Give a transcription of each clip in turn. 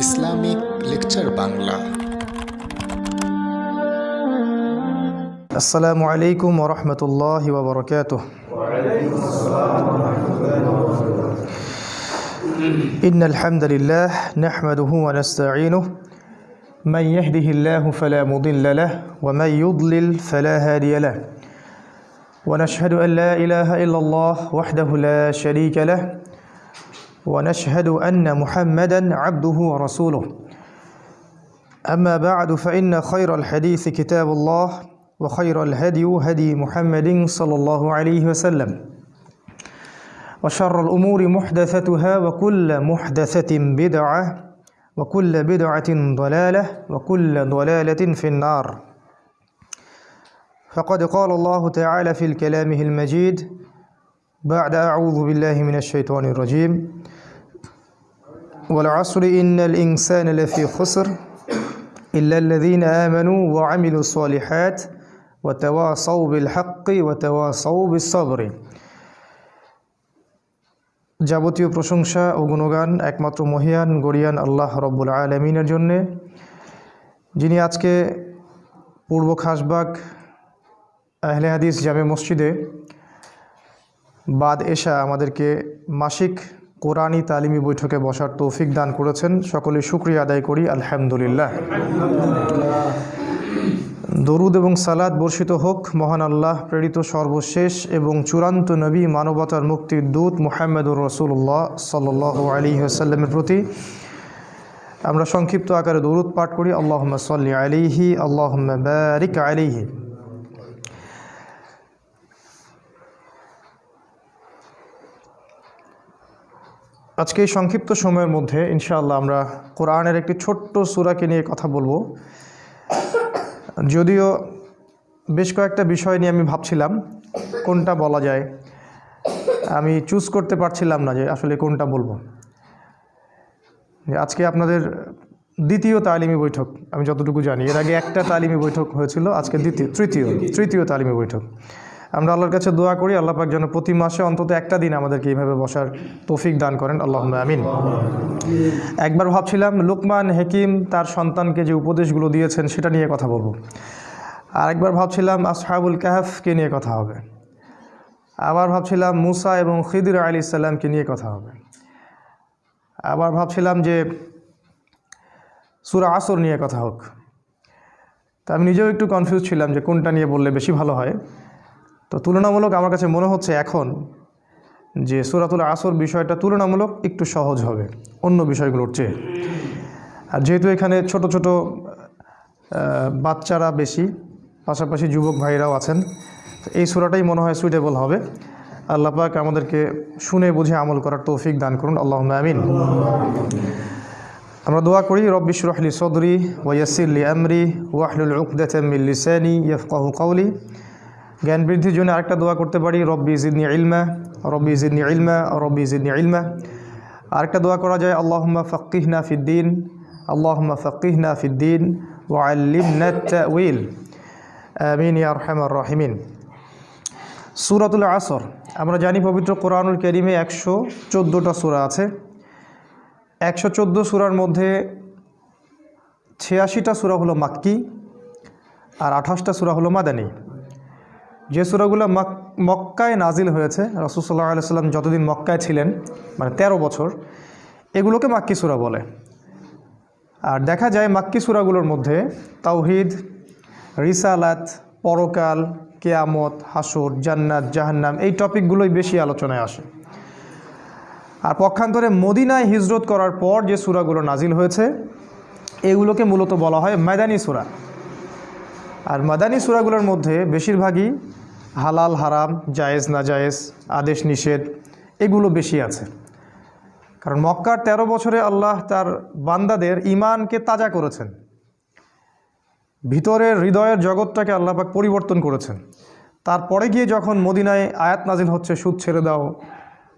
Islamic lecture Bangla. আসসালামু আলাইকুম ওরহমতুল্লাহ ওয়া إن الحمد لله نحمده ونستعينه من يهده الله فلا مضل له ومن يضلل فلا هادي له ونشهد أن لا إله إلا الله وحده لا شريك له ونشهد أن محمدا عبده ورسوله. أما بعد فإن خير الحديث كتاب الله وخير الهدي هدي محمد صلى الله عليه وسلم. وشر الأمور محدثتها وكل محدثة بدعة وكل بدعة ضلالة وكل ضلالة في النار. فقد قال الله تعالى في الكلامه المجيد بعد أعوذ بالله من الشيطان الرجيم. والعصر إن الإنسان لفي خسر إلا الذين آمنوا وعملوا الصالحات وتواصوا بالحق وتواصوا بالصبر যাবতীয় প্রশংসা ও গুণগান একমাত্র মহিয়ান গরিয়ান আল্লাহ রব্বুল আলমিনের জন্যে যিনি আজকে পূর্ব খাসবাগ আহলে হাদিস জামে মসজিদে বাদ এশা আমাদেরকে মাসিক কোরআনি তালিমি বৈঠকে বসার তৌফিক দান করেছেন। সকলে শুক্রিয়া আদায় করি, আলহামদুলিল্লাহ। দরুদ এবং সালাদ বর্ষিত হোক, মহান আল্লাহ, প্রেরিত সর্বশেষ এবং চূড়ান্ত নবী মানবতার মুক্তির দূত মোহাম্মদুর রসুল্লাহ সাল আলী আসাল্লামের প্রতি আমরা সংক্ষিপ্ত আকারে দরুদ পাঠ করি। আল্লাহ সাল্লি আলিহি আল্লাহ বারিক আলিহি আজকে এই সংক্ষিপ্ত সময়ের মধ্যে, ইনশাআল্লাহ, আমরা কোরআনের একটি ছোট্ট সুরাকে নিয়ে কথা বলব। যদিও বেশ কয়েকটা বিষয় নিয়ে আমি ভাবছিলাম, কোনটা বলা যায়। আমি চুজ করতে পারছিলাম না যে আসলে কোনটা বলব। আজকে আপনাদের দ্বিতীয় তালিমি বৈঠক, আমি যতটুকু জানি। এর আগে একটা তালিমি বৈঠক হয়েছিল, আজকে দ্বিতীয়, তৃতীয় তৃতীয় তালিমি বৈঠক। আমরা আল্লাহর কাছে দোয়া করি, আল্লাহ পাক যেন প্রতি মাসে অন্তত একটা দিন আমাদেরকে এইভাবে বসার তৌফিক দান করেন। আল্লাহ আমিন। একবার ভাবছিলাম লুকমান হেকিম তার সন্তানকে যে উপদেশগুলো দিয়েছেন সেটা নিয়ে কথা বলব। আর একবার ভাবছিলাম আসহাবুল কাহাফকে নিয়ে কথা হবে। আবার ভাবছিলাম মুসা এবং খিদির আলী ইসাল্লামকে নিয়ে কথা হবে। আবার ভাবছিলাম যে সুরা আসর নিয়ে কথা হোক। তা আমি নিজেও একটু কনফিউজ ছিলাম যে কোনটা নিয়ে বললে বেশি ভালো হয়। তো তুলনামূলক আমার কাছে মনে হচ্ছে এখন যে সুরাতুল আসর বিষয়টা তুলনামূলক একটু সহজ হবে, অন্য বিষয়গুলোর চেয়ে। আর যেহেতু এখানে ছোট ছোট বাচ্চারা বেশি, পাশাপাশি যুবক ভাইরাও আছেন এই সুরাটাই মনে হয় সুইটেবল হবে। আল্লাহ পাক আমাদেরকে শুনে বুঝে আমল করার তৌফিক দান করুন। আল্লাহ আমিন। আমরা দোয়া করি, রব্বি সুরহলি সদরি ওয়াসিল্লি আমরি ওয়াহলুল উকদাতামিল লিসানি ইয়াফকাহু জ্ঞান বৃদ্ধির জন্য আরেকটা দোয়া করতে পারি, রব্বি জিদনি ইলমা, রব্বি জিদনি ইলমা, রব্বি জিদনি ইলমা। আরেকটা দোয়া করা যায়, আল্লাহুম্মা ফাক্কিহনা ফিদ্দিন আল্লাহুম্মা ফাক্কিহনা ফিদ্দিন ওয়াল্লিমনা তাউইল আমিন, ইয়া আরহামার রাহিমিন। সূরাতুল আসর, আমরা জানি পবিত্র কোরআনুল কারীমে একশো চোদ্দোটা সূরা আছে। একশো চোদ্দ সূরার মধ্যে ছিয়াশিটা সূরা হলো মাক্কি আর আঠাশটা সূরা হলো মাদানী। যে সুরাগুলো মক্কায় নাজিল হয়েছে রসুল্লাহ আলাইসাল্লাম যতদিন মক্কায় ছিলেন মানে ১৩ বছর, এগুলোকে মাক্কি সুরা বলে। আর দেখা যায় মাক্কি সুরাগুলোর মধ্যে তাওহিদ, রিসালাত, পরকাল, কেয়ামত হাসুর জান্নাত, জাহান্নাম, এই টপিকগুলোই বেশি আলোচনায় আসে। আর পক্ষান্তরে মদিনায় হিজরত করার পর যে সুরাগুলো নাজিল হয়েছে, এগুলোকে মূলত বলা হয় ময়দানি সুরা। আর মাদানী সুরাগুলোর মধ্যে বেশিরভাগই হালাল, হারাম, জায়েজ না জায়েজ আদেশ, নিষেধ, এগুলো বেশি আছে। কারণ মক্কার ১৩ বছরে আল্লাহ তার বান্দাদের ইমানকে তাজা করেছেন। ভিতরের হৃদয়ের জগৎটাকে আল্লাপাক পরিবর্তন করেছেন। তারপরে গিয়ে যখন মদিনায় আয়াত নাজিল হচ্ছে, সুদ ছেড়ে দাও,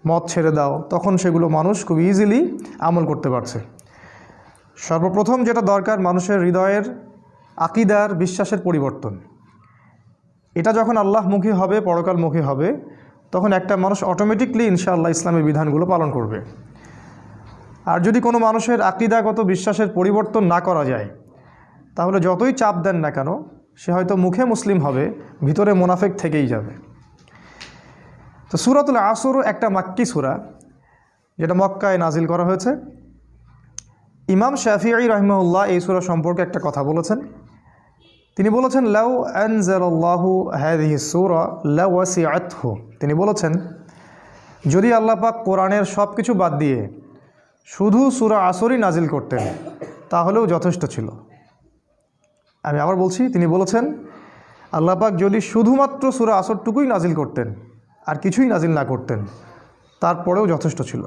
মদ ছেড়ে দাও, তখন সেগুলো মানুষ খুব ইজিলি আমল করতে পারছে। সর্বপ্রথম যেটা দরকার, মানুষের হৃদয়ের আকিদার, বিশ্বাসের পরিবর্তন। এটা যখন আল্লাহমুখী হবে, পরকালমুখী হবে, তখন একটা মানুষ অটোমেটিকলি ইনশাআল্লাহ ইসলামের বিধানগুলো পালন করবে। আর যদি কোনো মানুষের আকিদাগত বিশ্বাসের পরিবর্তন না করা যায়, তাহলে যতই চাপ দেন না কেন, সে হয়তো মুখে মুসলিম হবে, ভিতরে মোনাফেক থেকেই যাবে। তো সুরাতুল আসরও একটা মাক্কি সুরা, যেটা মক্কায় নাজিল করা হয়েছে। ইমাম শাফিআই রহমউল্লাহ এই সুরা সম্পর্কে একটা কথা বলেছেন। তিনি বলেছেন, লাউ আনজালাল্লাহু হাদিহি সূরা লাওয়াসিআতহু। তিনি বলেছেন, যদি আল্লাহ পাক কোরআনের সব কিছু বাদ দিয়ে শুধু সূরা আসরই নাজিল করতেন, তাহলেও যথেষ্ট ছিল। আমি আবার বলছি, তিনি বলেছেন, আল্লাহ পাক যদি শুধুমাত্র সূরা আসরটুকুই নাজিল করতেন, আর কিছুই নাজিল না করতেন, তারপরেও যথেষ্ট ছিল।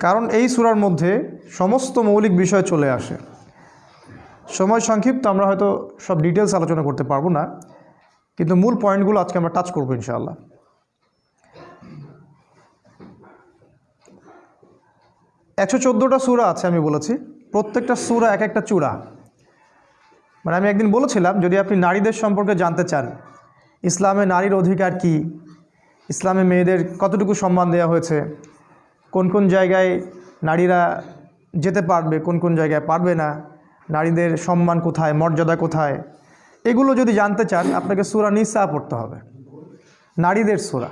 কারণ এই সুরার মধ্যে সমস্ত মৌলিক বিষয় চলে আসে। সময় সংক্ষিপ্ত, আমরা হয়তো সব ডিটেলস আলোচনা করতে পারব না, কিন্তু মূল পয়েন্টগুলো আজকে আমরা টাচ করব ইনশাআল্লাহ। একশো চোদ্দোটা সুরা আছে আমি বলেছি, প্রত্যেকটা সুরা এক একটা চূড়া। মানে আমি একদিন বলেছিলাম, যদি আপনি নারীদের সম্পর্কে জানতে চান, ইসলামে নারীর অধিকার কি, ইসলামে মেয়েদের কতটুকু সম্মান দেওয়া হয়েছে, কোন কোন জায়গায় নারীরা যেতে পারবে, কোন কোন জায়গায় পারবে না নারীদের সম্মান কোথায়, মর্যাদা কোথায়, এগুলো যদি জানতে চান, আপনাকে সুরা নিসা পড়তে হবে। নারীদের সুরা।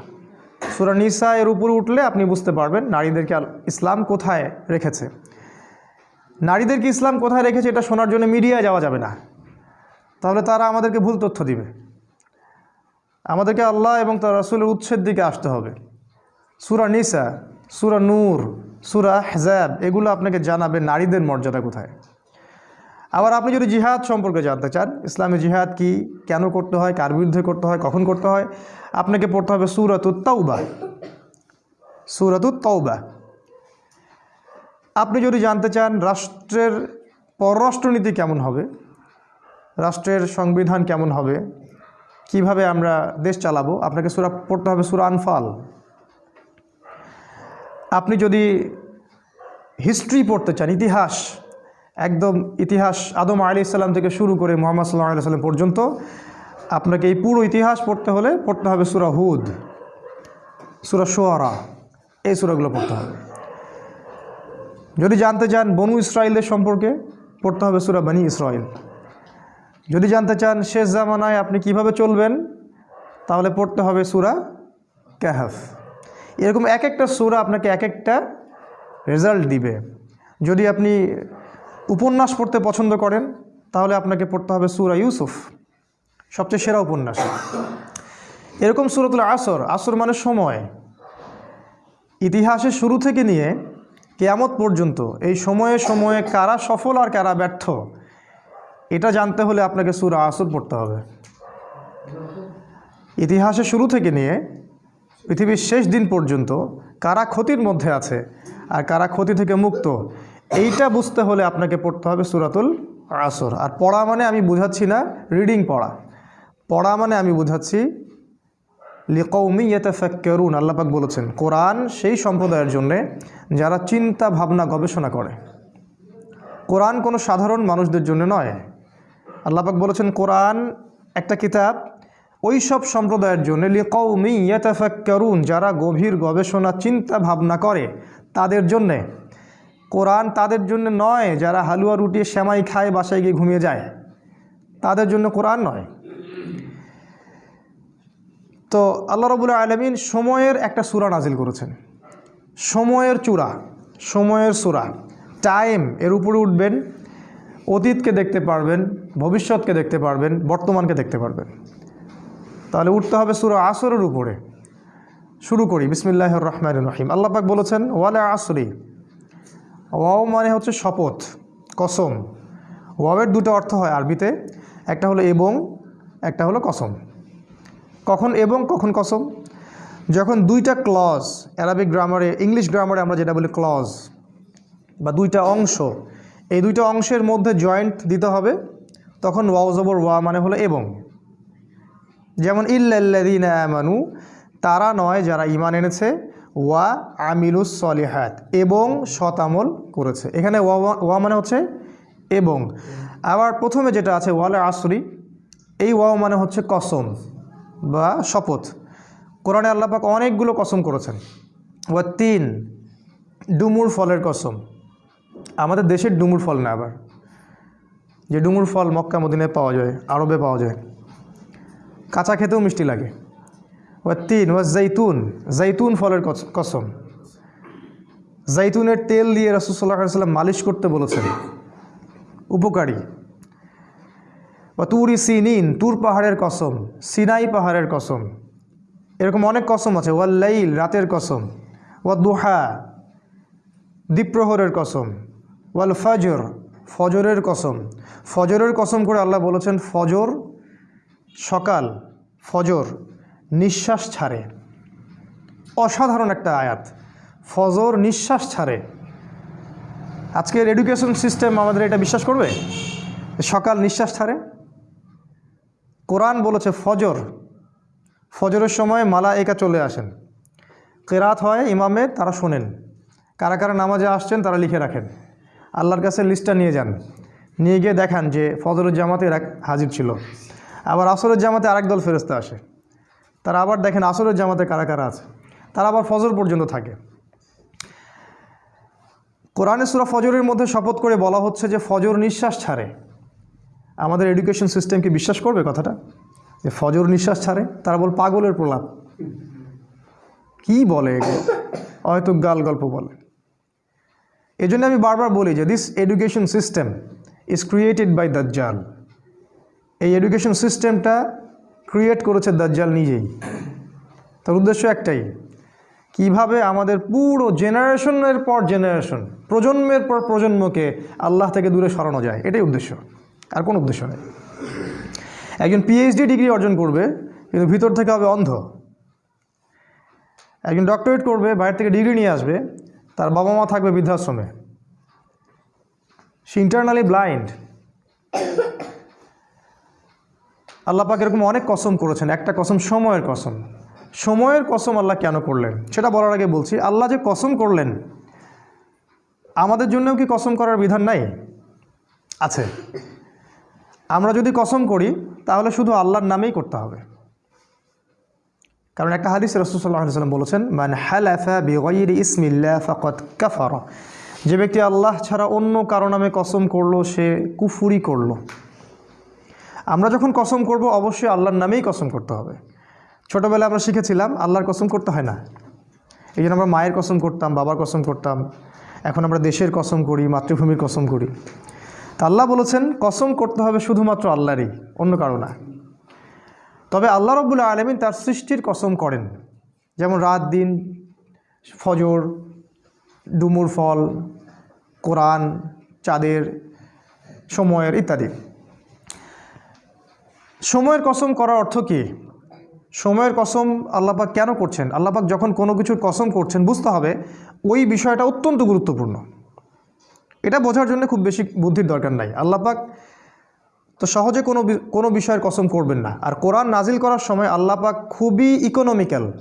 সুরা নিসা এর উপরে উঠলে আপনি বুঝতে পারবেন নারীদেরকে ইসলাম কোথায় রেখেছে। নারীদেরকে ইসলাম কোথায় রেখেছে, এটা শোনার জন্য মিডিয়ায় যাওয়া যাবে না। তাহলে তারা আমাদেরকে ভুল তথ্য দিবে। আমাদেরকে আল্লাহ এবং তার রসুলের উৎসের দিকে আসতে হবে। সুরা নিসা, সুরা নূর, সুরা হেজাব এগুলো আপনাকে জানাবে নারীদের মর্যাদা কোথায়। আবার আপনি যদি জিহাদ সম্পর্কে জানতে চান, ইসলামে জিহাদ কি, কেন করতে হয়, কার বিরুদ্ধে করতে হয়, কখন করতে হয়, আপনাকে পড়তে হবে সুরাতুত তৌবা সুরাতুত তৌবা আপনি যদি জানতে চান রাষ্ট্রের পররাষ্ট্রনীতি কেমন হবে, রাষ্ট্রের সংবিধান কেমন হবে, কীভাবে আমরা দেশ চালাবো, আপনাকে সুরা পড়তে হবে সুরা আনফাল। আপনি যদি হিস্ট্রি পড়তে চান, ইতিহাস একদম ইতিহাস আদম আলি ইসলাম থেকে শুরু করে মোহাম্মদ সাল্লাহ আলি সাল্লাম পর্যন্ত আপনাকে এই পুরো ইতিহাস পড়তে হলে পড়তে হবে সুরা হুদ, সুরা সোয়ারা এই সুরাগুলো পড়তে হবে। যদি জানতে চান বনু ইসরায়েলদের সম্পর্কে, পড়তে হবে সুরা বানি ইসরায়েল যদি জানতে চান শেষ জামানায় আপনি কীভাবে চলবেন, তাহলে পড়তে হবে সুরা ক্যাহাফ এরকম এক একটা সুরা আপনাকে এক একটা রেজাল্ট দিবে। যদি আপনি উপন্যাস পড়তে পছন্দ করেন, তাহলে আপনাকে পড়তে হবে সুরা ইউসুফ, সবচেয়ে সেরা উপন্যাস। এরকম সুরতুল আসর আসর মানে সময়। ইতিহাসের শুরু থেকে নিয়ে কেয়ামত পর্যন্ত এই সময়ে সময়ে কারা সফল আর কারা ব্যর্থ, এটা জানতে হলে আপনাকে সুরা আসর পড়তে হবে। ইতিহাসের শুরু থেকে নিয়ে পৃথিবীর শেষ দিন পর্যন্ত কারা ক্ষতির মধ্যে আছে আর কারা ক্ষতি থেকে মুক্ত এইটা বুঝতে হলে আপনাকে পড়তে হবে সুরাতুল আসর। আর পড়া মানে আমি বুঝাচ্ছি না রিডিং পড়া। পড়া মানে আমি বুঝাচ্ছি লিকৌমি ইয়েতাফাক্কেরুন আল্লাপাক বলেছেন, কোরআন সেই সম্প্রদায়ের জন্যে যারা চিন্তা ভাবনা গবেষণা করে। কোরআন কোনো সাধারণ মানুষদের জন্য নয়। আল্লাপাক বলেছেন, কোরআন একটা কিতাব, ওই সব সম্প্রদায়ের জন্য লিকৌমি ইয়েতাফাক্কেরুন, যারা গভীর গবেষণা, চিন্তা ভাবনা করে, তাদের জন্যে কোরআন তাদের জন্য নয়, যারা হালুয়া রুটি শ্যামাই খায়, বাসায় গিয়ে ঘুমিয়ে যায়। তাদের জন্য কোরআন নয়। তো আল্লাহ রবুল্লা আলমিন সময়ের একটা সুরা নাজিল করেছেন। সময়ের চূড়া, সময়ের সুরা। টাইম, এর উপরে উঠবেন, অতীতকে দেখতে পারবেন, ভবিষ্যৎকে দেখতে পারবেন, বর্তমানকে দেখতে পারবেন। তাহলে উঠতে হবে সুরা আসরের উপরে। শুরু করি। বিসমিল্লাহ রহমান রহিম। আল্লাহ পাক বলেছেন, ওয়ালে আসরি ওয়াও মানে হচ্ছে শপথ, কসম। ওয়াওয়ের দুটো অর্থ হয় আরবিতে, একটা হলো এবং, একটা হলো কসম। কখন এবং, কখন কসম? যখন দুইটা ক্লজ অ্যারাবিক গ্রামারে ইংলিশ গ্রামারে আমরা যেটা বলি ক্লজ বা দুইটা অংশ, এই দুইটা অংশের মধ্যে জয়েন্ট দিতে হবে, তখন ওয়াও জবর ওয়া মানে হলো এবং। যেমন ইল্লাল্লাদিন আমানু তারা নয় যারা ইমান এনেছে ওয়া আমিলুস সলিহাত এবং শতামল করেছে। এখানে ওয়া ওয়া মানে হচ্ছে এবং। আবার প্রথমে যেটা আছে ওয়ালে আসরি, এই ওয়াও মানে হচ্ছে কসম বা শপথ। কোরআনে আল্লাপাক অনেকগুলো কসম করেছেন। ওয়া তিন, ডুমুর ফলের কসম। আমাদের দেশের ডুমুর ফল না আবার। যে ডুমুর ফল মক্কা, মদিনায় পাওয়া যায়, আরবে পাওয়া যায়। কাঁচা খেতেও মিষ্টি লাগে। ও তিন ও জৈতুন জৈতুন ফলের কস- কসম। জৈতুনের তেল দিয়ে রসুল্লাহ সাল্লাম মালিশ করতে বলেছেন। উপকারী। বা তুরি সিনিন, তুর পাহাড়ের কসম, সিনাই পাহাড়ের কসম। এরকম অনেক কসম আছে। ওয়াল লাইল রাতের কসম। ওয়া দুহা দ্বীপ্রহরের কসম। ওয়াল ফজর ফজরের কসম। ফজরের কসম করে আল্লাহ বলেছেন, ফজর সকাল, ফজর। নিঃশ্বাস ছাড়ে। অসাধারণ একটা আয়াত। ফজর নিঃশ্বাস ছাড়ে। আজকের এডুকেশন সিস্টেম আমাদের এটা বিশ্বাস করবে? সকাল নিঃশ্বাস ছাড়ে। কোরআন বলেছে ফজর। ফজরের সময় মালা একা চলে আসেন। কেরাত হয় ইমামের তারা শোনেন। কারা কারা নামাজে আসছেন, তারা লিখে রাখেন। আল্লাহর কাছে লিস্টটা নিয়ে যান। নিয়ে গিয়ে দেখান যে ফজরের জামাতে হাজির ছিল। আবার আসরের জামাতে আরেক দল ফেরস্তা আসে। তারা আবার দেখেন আসরের জামাতে কারা কারা আছে? তারা আবার ফজর পর্যন্ত থাকে। কোরআনে সুরা ফজরের মধ্যে শপথ করে বলা হচ্ছে যে ফজর নিঃশ্বাস ছাড়ে। আমাদের এডুকেশন সিস্টেম কি বিশ্বাস করবে কথাটা? যে ফজর নিঃশ্বাস ছাড়ে, তারা বল পাগলের প্রলাপ। কি বলে হয়তো গাল গল্প বলে। এই জন্য আমি বারবার বলি যে this education system is created by দাজ্জাল এই এডুকেশন সিস্টেমটা ক্রিয়েট করেছে দাজ্জাল নিজেই। তার উদ্দেশ্য একটাই, কীভাবে আমাদের পুরো জেনারেশনের পর জেনারেশন প্রজন্মের পর প্রজন্মকে আল্লাহ থেকে দূরে সরানো যায়, এটাই উদ্দেশ্য, আর কোনো উদ্দেশ্য নেই। একজন পিএইচডি ডিগ্রি অর্জন করবে, কিন্তু ভিতর থেকে হবে অন্ধ। একজন ডক্টরেট করবে, বাইরে থেকে ডিগ্রি নিয়ে আসবে, তার বাবা মা থাকবে বৃদ্ধাশ্রমে। সে ইন্টারনালি ব্লাইন্ড আল্লাহ পাক এরকম অনেক কসম করেছেন, একটা কসম সময়ের কসম। সময়ের কসম আল্লাহ কেন করলেন? সেটা বলার আগে বলছি, আল্লাহ যে কসম করলেন, আমাদের জন্যও কি কসম করার বিধান নাই? আছে। আমরা যদি কসম করি, তাহলে শুধু আল্লাহর নামেই করতে হবে। কারণ একটা হাদিস রসুল্লাহ বলেছেন, মান হালাফা বিগয়রি ইসমিল্লা ফকত কাফার। যে ব্যক্তি আল্লাহ ছাড়া অন্য কারও নামে কসম করল, সে কুফুরি করল। আমরা যখন কসম করব, অবশ্যই আল্লাহর নামেই কসম করতে হবে। ছোটোবেলায় আমরা শিখেছিলাম, আল্লাহর কসম করতে হয় না। এই জন্য আমরা মায়ের কসম করতাম, বাবার কসম করতাম। এখন আমরা দেশের কসম করি, মাতৃভূমির কসম করি। তা আল্লাহ বলেছেন, কসম করতে হবে শুধুমাত্র আল্লাহরই, অন্য কারও না। তবে আল্লাহ রব্বুল আলমিন তার সৃষ্টির কসম করেন। যেমন রাত দিন, ফজর, ডুমুর ফল, কোরআন, চাঁদের, সময়ের ইত্যাদি। সময়ের কসম করার অর্থ কী? সময়ের কসম আল্লাপাক কেন করছেন? আল্লাপাক যখন কোনো কিছুর কসম করছেন, বুঝতে হবে ওই বিষয়টা অত্যন্ত গুরুত্বপূর্ণ। এটা বোঝার জন্য খুব বেশি বুদ্ধির দরকার নাই। আল্লাপাক তো সহজে কোনো কোনো বিষয়ের কসম করবেন না। আর কোরআন নাজিল করার সময় আল্লাপাক খুবই ইকোনমিক্যাল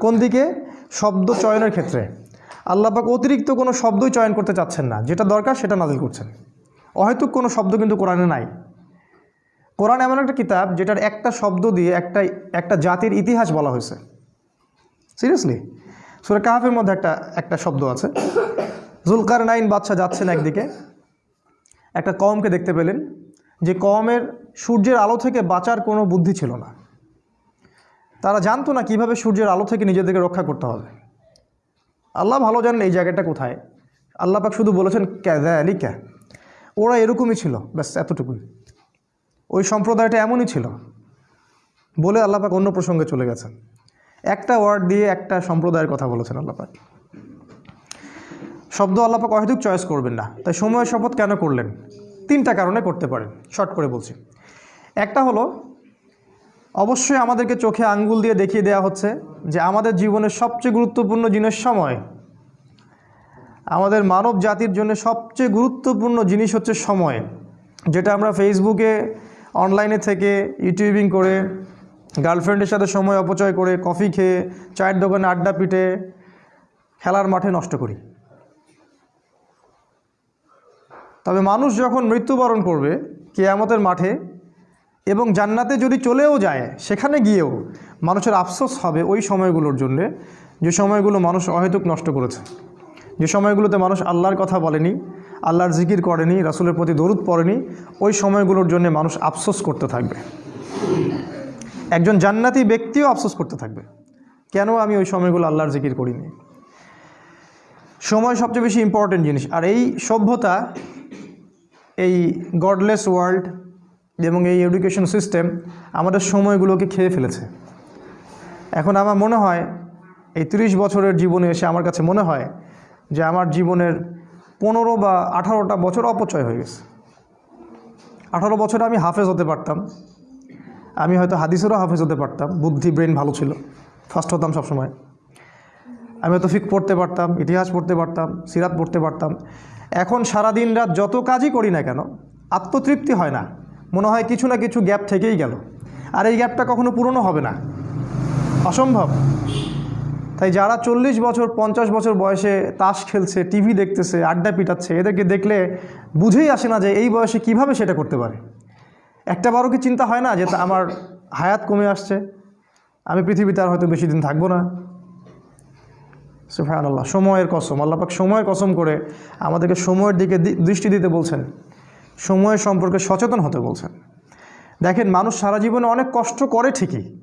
কোন দিকে? শব্দ চয়নের ক্ষেত্রে। আল্লাপাক অতিরিক্ত কোনো শব্দই চয়ন করতে চাচ্ছেন না। যেটা দরকার সেটা নাজিল করছেন। অহেতুক কোনো শব্দ কিন্তু কোরআনে নাই। কোরআন এমন একটা কিতাব যেটার একটা শব্দ দিয়ে একটা একটা জাতির ইতিহাস বলা হয়েছে। সিরিয়াসলি সুরে কাহাফের মধ্যে একটা একটা শব্দ আছে। জুলকার নাইন বাদশাহ যাচ্ছেন একদিকে। একটা কমকে দেখতে পেলেন, যে কমের সূর্যের আলো থেকে বাঁচার কোনো বুদ্ধি ছিল না। তারা জানতো না কীভাবে সূর্যের আলো থেকে নিজেদেরকে রক্ষা করতে হবে। আল্লাহ ভালো জানেন এই জায়গাটা কোথায়। আল্লাহ পাক শুধু বলেছেন ক্যা দেয় ক্যা ওরা এরকমই ছিল। ব্যাস, এতটুকুই। ওই সম্প্রদায়টা এমনই ছিল। বলে আল্লাপাক অন্য প্রসঙ্গে চলে গেছেন। একটা ওয়ার্ড দিয়ে একটা সম্প্রদায়ের কথা বলেছেন আল্লাপাক শব্দ আল্লাপাক অহেতুক চয়েস করবেন না। তাই সময় শপথ কেন করলেন? তিনটা কারণে করতে পারেন। শর্ট করে বলছি। একটা হলো, অবশ্যই আমাদেরকে চোখে আঙ্গুল দিয়ে দেখিয়ে দেওয়া হচ্ছে যে আমাদের জীবনের সবচেয়ে গুরুত্বপূর্ণ জিনিস সময়। আমাদের মানব জাতির জন্য সবচেয়ে গুরুত্বপূর্ণ জিনিস হচ্ছে সময়। যেটা আমরা ফেসবুকে অনলাইনে থেকে ইউটিউবিং করে গার্লফ্রেন্ডের সাথে সময় অপচয় করে কফি খেয়ে, চায়ের দোকানে আড্ডা পিটে, খেলার মাঠে নষ্ট করি। তবে মানুষ যখন মৃত্যুবরণ করবে কেয়ামতের মাঠে এবং জান্নাতে যদি চলেও যায়, সেখানে গিয়েও মানুষের আফসোস হবে ওই সময়গুলোর জন্যে, যে সময়গুলো মানুষ অহেতুক নষ্ট করেছে। যে সময়গুলোতে মানুষ আল্লাহর কথা বলেনি আল্লাহর জিকির করেনি, রাসুলের প্রতি দরুদ পড়েনি, ওই সময়গুলোর জন্য মানুষ আফসোস করতে থাকবে। একজন জান্নাতি ব্যক্তিও আফসোস করতে থাকবে। কেন আমি ওই সময়গুলো আল্লাহর জিকির করিনি? সময় সবচেয়ে বেশি ইম্পর্টেন্ট জিনিস। আর এই সভ্যতা, এই গডলেস ওয়ার্ল্ড এবং এই এডুকেশন সিস্টেম আমাদের সময়গুলোকে খেয়ে ফেলেছে। এখন আমার মনে হয়, এই তিরিশ বছরের জীবনে এসে আমার কাছে মনে হয় যে আমার জীবনের পনেরো বা আঠারোটা বছর অপচয় হয়ে গেছে। আঠারো বছরে আমি হাফেজ হতে পারতাম। আমি হয়তো হাদিসেরও হাফেজ হতে পারতাম। বুদ্ধি, ব্রেন ভালো ছিল। ফার্স্ট হতাম সবসময়। আমি হয়তো ফিক পড়তে পারতাম, ইতিহাস পড়তে পারতাম, সিরাত পড়তে পারতাম। এখন সারা দিন রাত যত কাজই করি না কেন, আত্মতৃপ্তি হয় না। মনে হয় কিছু না কিছু গ্যাপ থেকেই গেল। আর এই গ্যাপটা কখনো পূরণও হবে না। অসম্ভব। তাই যারা চল্লিশ বছর, পঞ্চাশ বছর বয়সে তাস খেলছে, টিভি দেখতেছে, আড্ডা পিটাচ্ছে, এদেরকে দেখলে বুঝেই আসে না যে এই বয়সে কীভাবে সেটা করতে পারে। একটা বারও কি চিন্তা হয় না যে আমার হায়াত কমে আসছে? আমি পৃথিবীতে আর হয়তো বেশি দিন থাকব না। সুফান আল্লাহ সময়ের কসম আল্লাপাক সময়ের কসম করে আমাদেরকে সময়ের দিকে দৃষ্টি দিতে বলছেন। সময়ের সম্পর্কে সচেতন হতে বলছেন। দেখেন, মানুষ সারা জীবনে অনেক কষ্ট করে ঠিকই।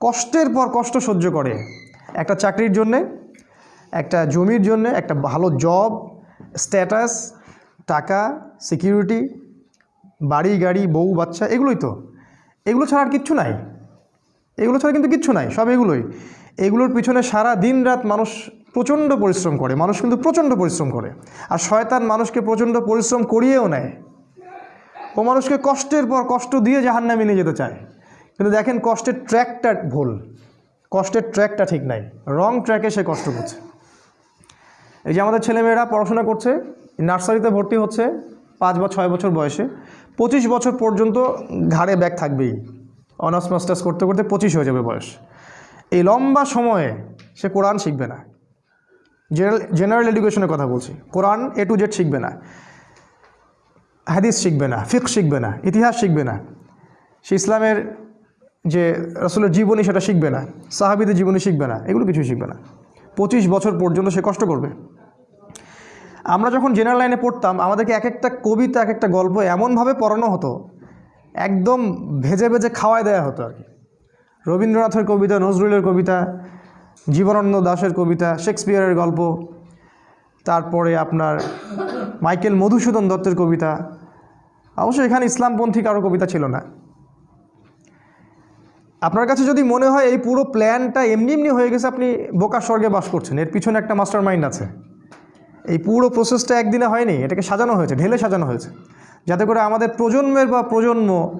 কষ্টের পর কষ্ট সহ্য করে। একটা চাকরির জন্যে, একটা জমির জন্যে, একটা ভালো জব স্ট্যাটাস টাকা সিকিউরিটি বাড়ি, গাড়ি, বউ, বাচ্চা, এগুলোই তো। এগুলো ছাড়া আর কিচ্ছু নাই। এগুলো ছাড়া কিন্তু কিচ্ছু নাই, সব এগুলোই। এগুলোর পিছনে সারা দিন রাত মানুষ প্রচণ্ড পরিশ্রম করে, মানুষ কিন্তু প্রচণ্ড পরিশ্রম করে। আর শয়তান মানুষকে প্রচণ্ড পরিশ্রম করিয়েও নেয়। ও মানুষকে কষ্টের পর কষ্ট দিয়ে জাহান্নামে নিয়ে যেতে চায়। কিন্তু দেখেন কষ্টের ট্র্যাকটা ভুল। কষ্টের ট্র্যাকটা ঠিক নাই। রং ট্র্যাকে সে কষ্ট করছে। এই যে আমাদের ছেলেমেয়েরা পড়াশোনা করছে, নার্সারিতে ভর্তি হচ্ছে পাঁচ বা ছয় বছর বয়সে। পঁচিশ বছর পর্যন্ত ঘাড়ে ব্যাগ থাকবেই। অনার্স মাস্টার্স করতে করতে পঁচিশ হয়ে যাবে বয়স। এই লম্বা সময়ে সে কোরআন শিখবে না। জেনারেল জেনারেল এডুকেশনের কথা বলছি। কোরআন এ টু জেড শিখবে না। হাদিস শিখবে না ফিক শিখবে না, ইতিহাস শিখবে না। সে ইসলামের যে রসুলের জীবনী সেটা শিখবে না, সাহাবিদের জীবনী শিখবে না, এগুলো কিছুই শিখবে না। পঁচিশ বছর পর্যন্ত সে কষ্ট করবে। আমরা যখন জেনারেল লাইনে পড়তাম, আমাদেরকে এক একটা কবিতা এক একটা গল্প এমনভাবে পড়ানো হতো, একদম ভেজে ভেজে খাওয়ায় দেওয়া হতো আর কি। রবীন্দ্রনাথের কবিতা, নজরুলের কবিতা, জীবনানন্দ দাশের কবিতা, শেক্সপিয়ারের গল্প, তারপরে আপনার মাইকেল মধুসূদন দত্তের কবিতা। অবশ্য এখানে ইসলামপন্থী কারও কবিতা ছিল না। আপনার কাছে যদি মনে হয় এই পুরো প্ল্যানটা এমনি এমনি হয়ে গেছে, আপনি বোকার স্বর্গে বাস করছেন। এর পিছনে একটা মাস্টার মাইন্ড আছে। এই পুরো প্রসেসটা একদিনে হয়নি, এটাকে সাজানো হয়েছে, ঢেলে সাজানো হয়েছে। যাতে করে আমাদের প্রজন্মের বা প্রজন্ম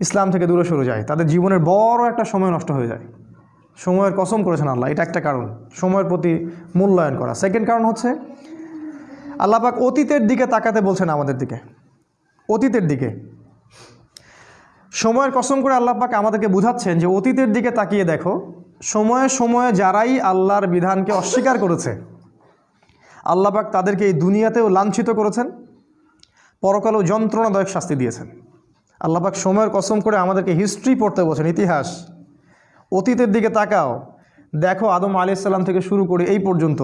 ইসলাম থেকে দূরে সরে যায়। তাদের জীবনের বড় একটা সময় নষ্ট হয়ে যায়। সময়ের কসম করেছেন আল্লাহ, এটা একটা কারণ। সময়ের প্রতি মূল্যায়ন করা। সেকেন্ড কারণ হচ্ছে আল্লাপাক অতীতের দিকে তাকাতে বলছেন আমাদের দিকে। অতীতের দিকে। সময়ের কসম করে আল্লাহ পাক আমাদেরকে বুঝাচ্ছেন যে অতীতের দিকে তাকিয়ে দেখো। সময়ে সময়ে যারাই আল্লাহর বিধানকে অস্বীকার করেছে, আল্লাহ পাক তাদেরকে এই দুনিয়াতেও লাঞ্ছিত করেছেন, পরকালেও যন্ত্রণাদায়ক শাস্তি দিয়েছেন। আল্লাহ পাক সময়ের কসম করে আমাদেরকে হিস্ট্রি পড়তে বলছেন, ইতিহাস। অতীতের দিকে তাকাও, দেখো আদম আলি থেকে শুরু করে এই পর্যন্ত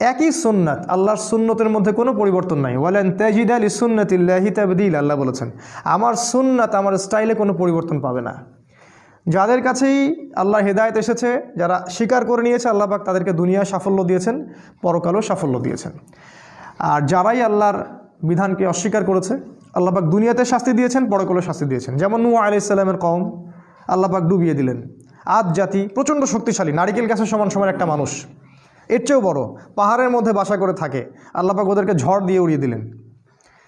একই সুন্নাত, আল্লাহর সুন্নতের মধ্যে কোনো পরিবর্তন নাই। ওয়ালেন তেজিদ আলী সুন্নতিল্লাহি তাবদিল, আল্লাহ বলেছেন। আমার সুন্নাত, আমার স্টাইলে কোনো পরিবর্তন পাবে না। যাদের কাছেই আল্লাহ হেদায়ত এসেছে, যারা স্বীকার করে নিয়েছে, আল্লাহ পাক তাদেরকে দুনিয়ায় সাফল্য দিয়েছেন, পরকালও সাফল্য দিয়েছেন। আর যারাই আল্লাহর বিধানকে অস্বীকার করেছে, আল্লাহ পাক দুনিয়াতে শাস্তি দিয়েছেন, পরকালেও শাস্তি দিয়েছেন। যেমন নু ইসলামের কম আল্লাহ পাক ডুবিয়ে দিলেন। আদ জাতি প্রচণ্ড শক্তিশালী, নারিকেল গাছের সমান সমান একটা মানুষ। এর চেয়েও বড়, পাহাড়ের মধ্যে বাসা করে থাকে। আল্লাপাক ওদেরকে ঝড় দিয়ে উড়িয়ে দিলেন।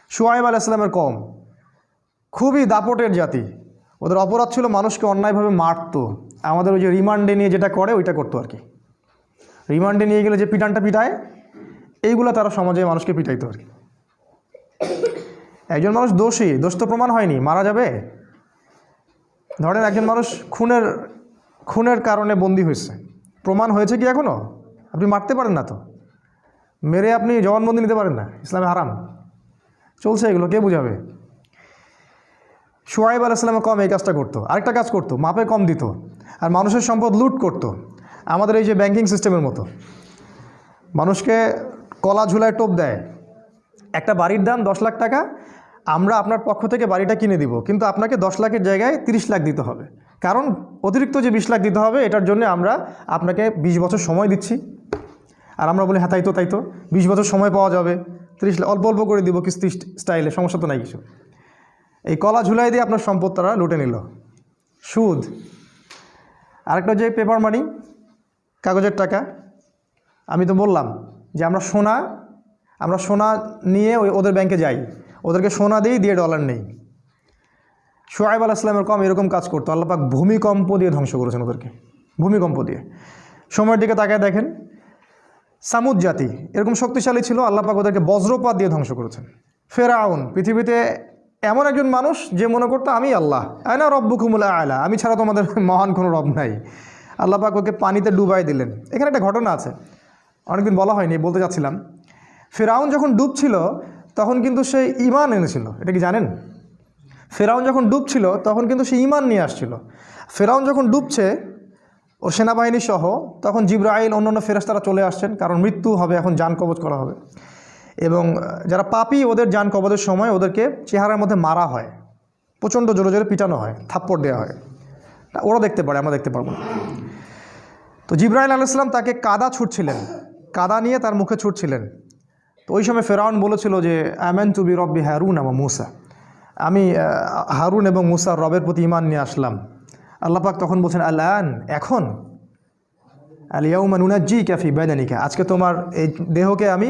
সুয়াইব আলাইসলামের কম খুবই দাপটের জাতি। ওদের অপরাধ ছিল মানুষকে অন্যায়ভাবে মারতো। আমাদের ওই যে রিমান্ডে নিয়ে যেটা করে, ওইটা করতো আর কি। রিমান্ডে নিয়ে গেলে যে পিটানটা পিটায়, এইগুলো তারা সমাজে মানুষকে পিটাইতো আর কি। একজন মানুষ দোষী, দোষ তো প্রমাণ হয়নি, মারা যাবে। ধরেন একজন মানুষ খুনের খুনের কারণে বন্দী হয়েছে। প্রমাণ হয়েছে কি এখনও আপনি মারতে পারেন না তো। মেরে আপনি জবানবন্দি নিতে পারেন না। ইসলামে হারাম। চলছে এগুলো, কে বুঝাবে? সোয়াইব আলাইসালামে কম এই কাজটা করতো। আরেকটা কাজ করতো, মাপে কম দিত। আর মানুষের সম্পদ লুট করতো। আমাদের এই যে ব্যাংকিং সিস্টেমের মতো। মানুষকে কলা ঝুলায় টোপ দেয়। একটা বাড়ির দাম দশ লাখ টাকা, আমরা আপনার পক্ষ থেকে বাড়িটা কিনে দিব। কিন্তু আপনাকে দশ লাখের জায়গায় তিরিশ লাখ দিতে হবে। কারণ অতিরিক্ত যে বিশ লাখ দিতে হবে, এটার জন্য আমরা আপনাকে বিশ বছর সময় দিচ্ছি। আর আমরা বলি হ্যাঁ তাই তো তাই তো। বিশ বছর সময় পাওয়া যাবে। ত্রিশ অল্প অল্প করে দিব কিস্তি স্টাইলে, সমস্যা তো নাই কিছু। এই কলা ঝুলাই দিয়ে আপনার সম্পদ তারা লুটে নিল। সুদ। আরেকটা যে পেপার মানি কাগজের টাকা, আমি তো বললাম যে আমরা সোনা আমরা সোনা নিয়ে ওই ওদের ব্যাংকে যাই। ওদেরকে সোনা দিই দিয়ে ডলার নেই। সোহাইব আল ইসলামের কম এরকম কাজ করতো। আল্লাপাক ভূমিকম্প দিয়ে ধ্বংস করেছেন ওদেরকে। ভূমিকম্প দিয়ে। সময়ের দিকে তাকায় দেখেন সামুদ জাতি, এরকম শক্তিশালী ছিল আল্লাপাক ওদেরকে বজ্রপাত দিয়ে ধ্বংস করেছেন। ফেরাউন, পৃথিবীতে এমন একজন মানুষ যে মনে করতো, আমি আল্লাহ আয়না রব্বু রব্বুকুমুল আয়লা আমি ছাড়া তোমাদের মহান কোনো রব নাই। আল্লাপাক ওকে পানিতে ডুবাই দিলেন। এখানে একটা ঘটনা আছে, অনেকদিন বলা হয়নি, বলতে চাচ্ছিলাম। ফেরাউন যখন ডুবছিল, তখন কিন্তু সে ইমান এনেছিল। এটা কি জানেন? ফেরাউন যখন ডুবছিল, তখন কিন্তু সে ইমান নিয়ে আসছিল। ফেরাউন যখন ডুবছে ওর সেনাবাহিনী সহ তখন জিব্রাইল অন্যান্য ফেরেস্তারা চলে আসছেন, কারণ মৃত্যু হবে, এখন যান কবচ করা হবে। এবং যারা পাপি, ওদের যান কবচের সময় ওদেরকে চেহারার মধ্যে মারা হয়। প্রচণ্ড জোরে জোরে পিটানো হয়, থাপ্পড় দেওয়া হয়। ওরা দেখতে পারে, আমরা দেখতে পারব না। তো জিব্রাইল আলাইসলাম তাকে কাদা ছুটছিলেন কাদা নিয়ে তার মুখে ছুটছিলেন তো ওই সময় ফেরাউন বলেছিল যে অ্যামেন টু বি রব্বি হারুন আমা মুসা। আমি হারুন এবং মুসার রবের প্রতি ইমান নিয়ে আসলাম। আল্লাপাক তখন বলছেন আল্লাহ এখন? আলিয়াউমা নুনাজ্জি ক্যাফি বেদানিকা। আজকে তোমার এই দেহকে আমি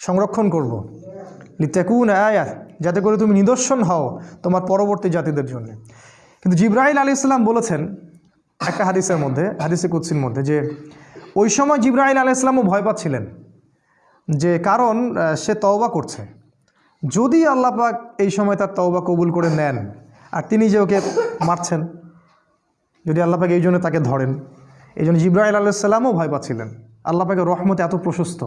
সংরক্ষণ করব। লিত্যাকুন আয়াত যাতে করে তুমি নিদর্শন হও তোমার পরবর্তী জাতিদের জন্য। কিন্তু জিব্রাহিল আলী ইসলাম বলেছেন একটা হাদিসের মধ্যে, হাদিসে কুৎসির মধ্যে, যে ওই সময় জিব্রাহিল আলী ইসলামও ভয় পাচ্ছিলেন যে কারণ সে তওবা করছে। যদি আল্লাহ পাক এই সময় তার তওবা কবুল করে নেন, আর তিনি যে ওকে মারছেন যদি আল্লাহ পাক এই জন্য তাকে ধরেন। এই জন্য জিব্রাহিল আলাইসাল্লামও ভয় পাচ্ছিলেন। আল্লাহ পাকের রহমতে এত প্রশস্ত।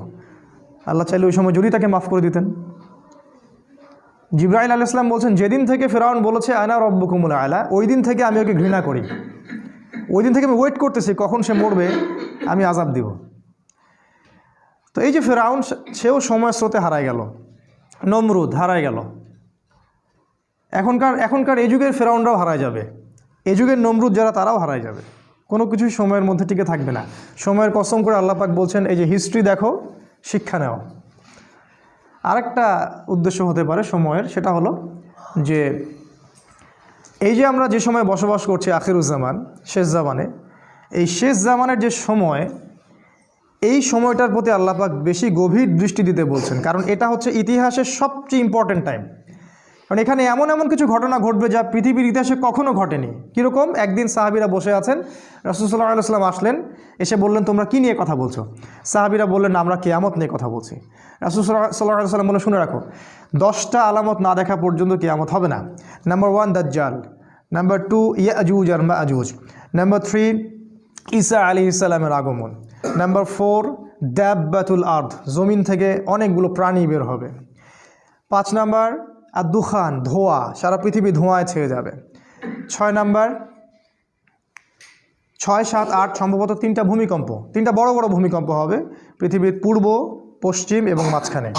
আল্লাহ চাইলে ওই সময় যদি তাকে মাফ করে দিতেন। জিব্রাহিল আল ইসলাম বলছেন, যেদিন থেকে ফেরাউন বলেছে আয়না রব্বকুমুল আয়লা ওই দিন থেকে আমি ওকে ঘৃণা করি। ওই দিন থেকে আমি ওয়েট করতেছি, কখন সে মরবে, আমি আজাব দিব। তো এই যে ফেরাউন, সেও সময় স্রোতে হারায় গেল। নমরুদ হারায় গেল। এখনকার এখনকার এই যুগের ফেরাউনরাও হারায় যাবে। এই যুগের নমরুদ যারা, তারাও হারায় যাবে। কোনো কিছুই সময়ের মধ্যে টিকে থাকবে না। সময়ের কসম করে আল্লাপাক বলছেন, এই যে হিস্ট্রি দেখো, শিক্ষা নেও। আরেকটা উদ্দেশ্য হতে পারে সময়ের, সেটা হলো যে এই যে আমরা যে সময় বসবাস করছি আখিরুজ্জামান শেষ জামানে, এই শেষ জামানের যে সময়, এই সময়টার প্রতি আল্লাপাক বেশি গভীর দৃষ্টি দিতে বলছেন। কারণ এটা হচ্ছে ইতিহাসের সবচেয়ে ইম্পর্ট্যান্ট টাইম কারণ এখানে এমন এমন কিছু ঘটনা ঘটবে যা পৃথিবীর ইতিহাসে কখনো ঘটেনি। কীরকম? একদিন সাহাবিরা বসে আছেন রসুল্লাহ আলাইসাল্লাম আসলেন, এসে বললেন, তোমরা কী নিয়ে কথা বলছো? সাহাবিরা বললেন, আমরা কেয়ামত নিয়ে কথা বলছি। রাসুল সাল্লাহ সাল্লাম বলে শুনে রাখো, দশটা আলামত না দেখা পর্যন্ত কেয়ামত হবে না। নাম্বার ওয়ান দাজ্জাল নাম্বার টু ইয়াজুজ আর মাজুজ। নাম্বার থ্রি ঈসা আলী ইসালামের আগমন। নাম্বার ফোর দ্যাব্বাতুল আর্থ জমিন থেকে অনেকগুলো প্রাণী বের হবে। পাঁচ নাম্বার আর দুখান, ধোঁয়া, সারা পৃথিবী ধোঁয়ায় ছেয়ে যাবে। ছয় নাম্বার, ছয়, সাত, আট, সম্ভবত তিনটা ভূমিকম্প। তিনটা বড় বড় ভূমিকম্প হবে পৃথিবীর পূর্ব, পশ্চিম এবং মাঝখানে।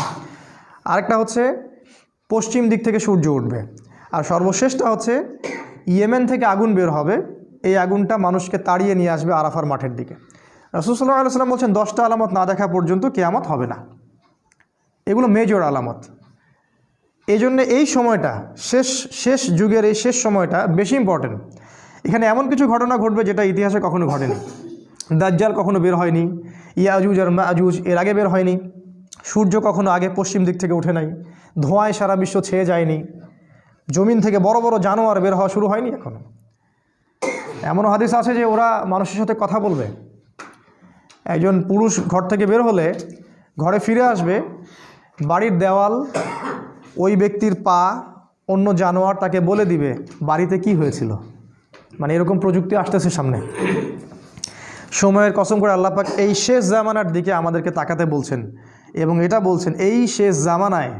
আরেকটা হচ্ছে, পশ্চিম দিক থেকে সূর্য উঠবে। আর সর্বশেষটা হচ্ছে, ইয়েমেন থেকে আগুন বের হবে। এই আগুনটা মানুষকে তাড়িয়ে নিয়ে আসবে আরাফার মাঠের দিকে। রসুল্লাহ আলাইসাল্লাম বলছেন, দশটা আলামত না দেখা পর্যন্ত কেয়ামত হবে না। এগুলো মেজর আলামত। এই জন্য এই সময়টা, শেষ শেষ যুগের এই শেষ সময়টা বেশি ইম্পর্টেন্ট এখানে এমন কিছু ঘটনা ঘটবে যেটা ইতিহাসে কখনো ঘটেনি। দাজ্জাল কখনো বের হয়নি, ইয়াজুজ আর মাজুজ এর আগে বের হয়নি, সূর্য কখনো আগে পশ্চিম দিক থেকে উঠে নাই, ধোঁয়ায় সারা বিশ্ব ছেয়ে যায়নি, জমিন থেকে বড় বড় জানোয়ার বের হওয়া শুরু হয়নি এখনও। এমন হাদিস আছে যে ওরা মানুষের সাথে কথা বলবে। একজন পুরুষ ঘর থেকে বের হলে ঘরে ফিরে আসবে, বাড়ির দেওয়াল ওই ব্যক্তির পা অন্য জানোয়ার তাকে বলে দিবে, বাড়িতে কি হয়েছিল? মানে এরকম প্রযুক্তি আসতেছে সামনে। সময়ের কসম করে আল্লাহ পাক এই শেষ জামানার দিকে আমাদেরকে তাকাতে বলছেন এবং এটা বলছেন, এই শেষ জামানায়,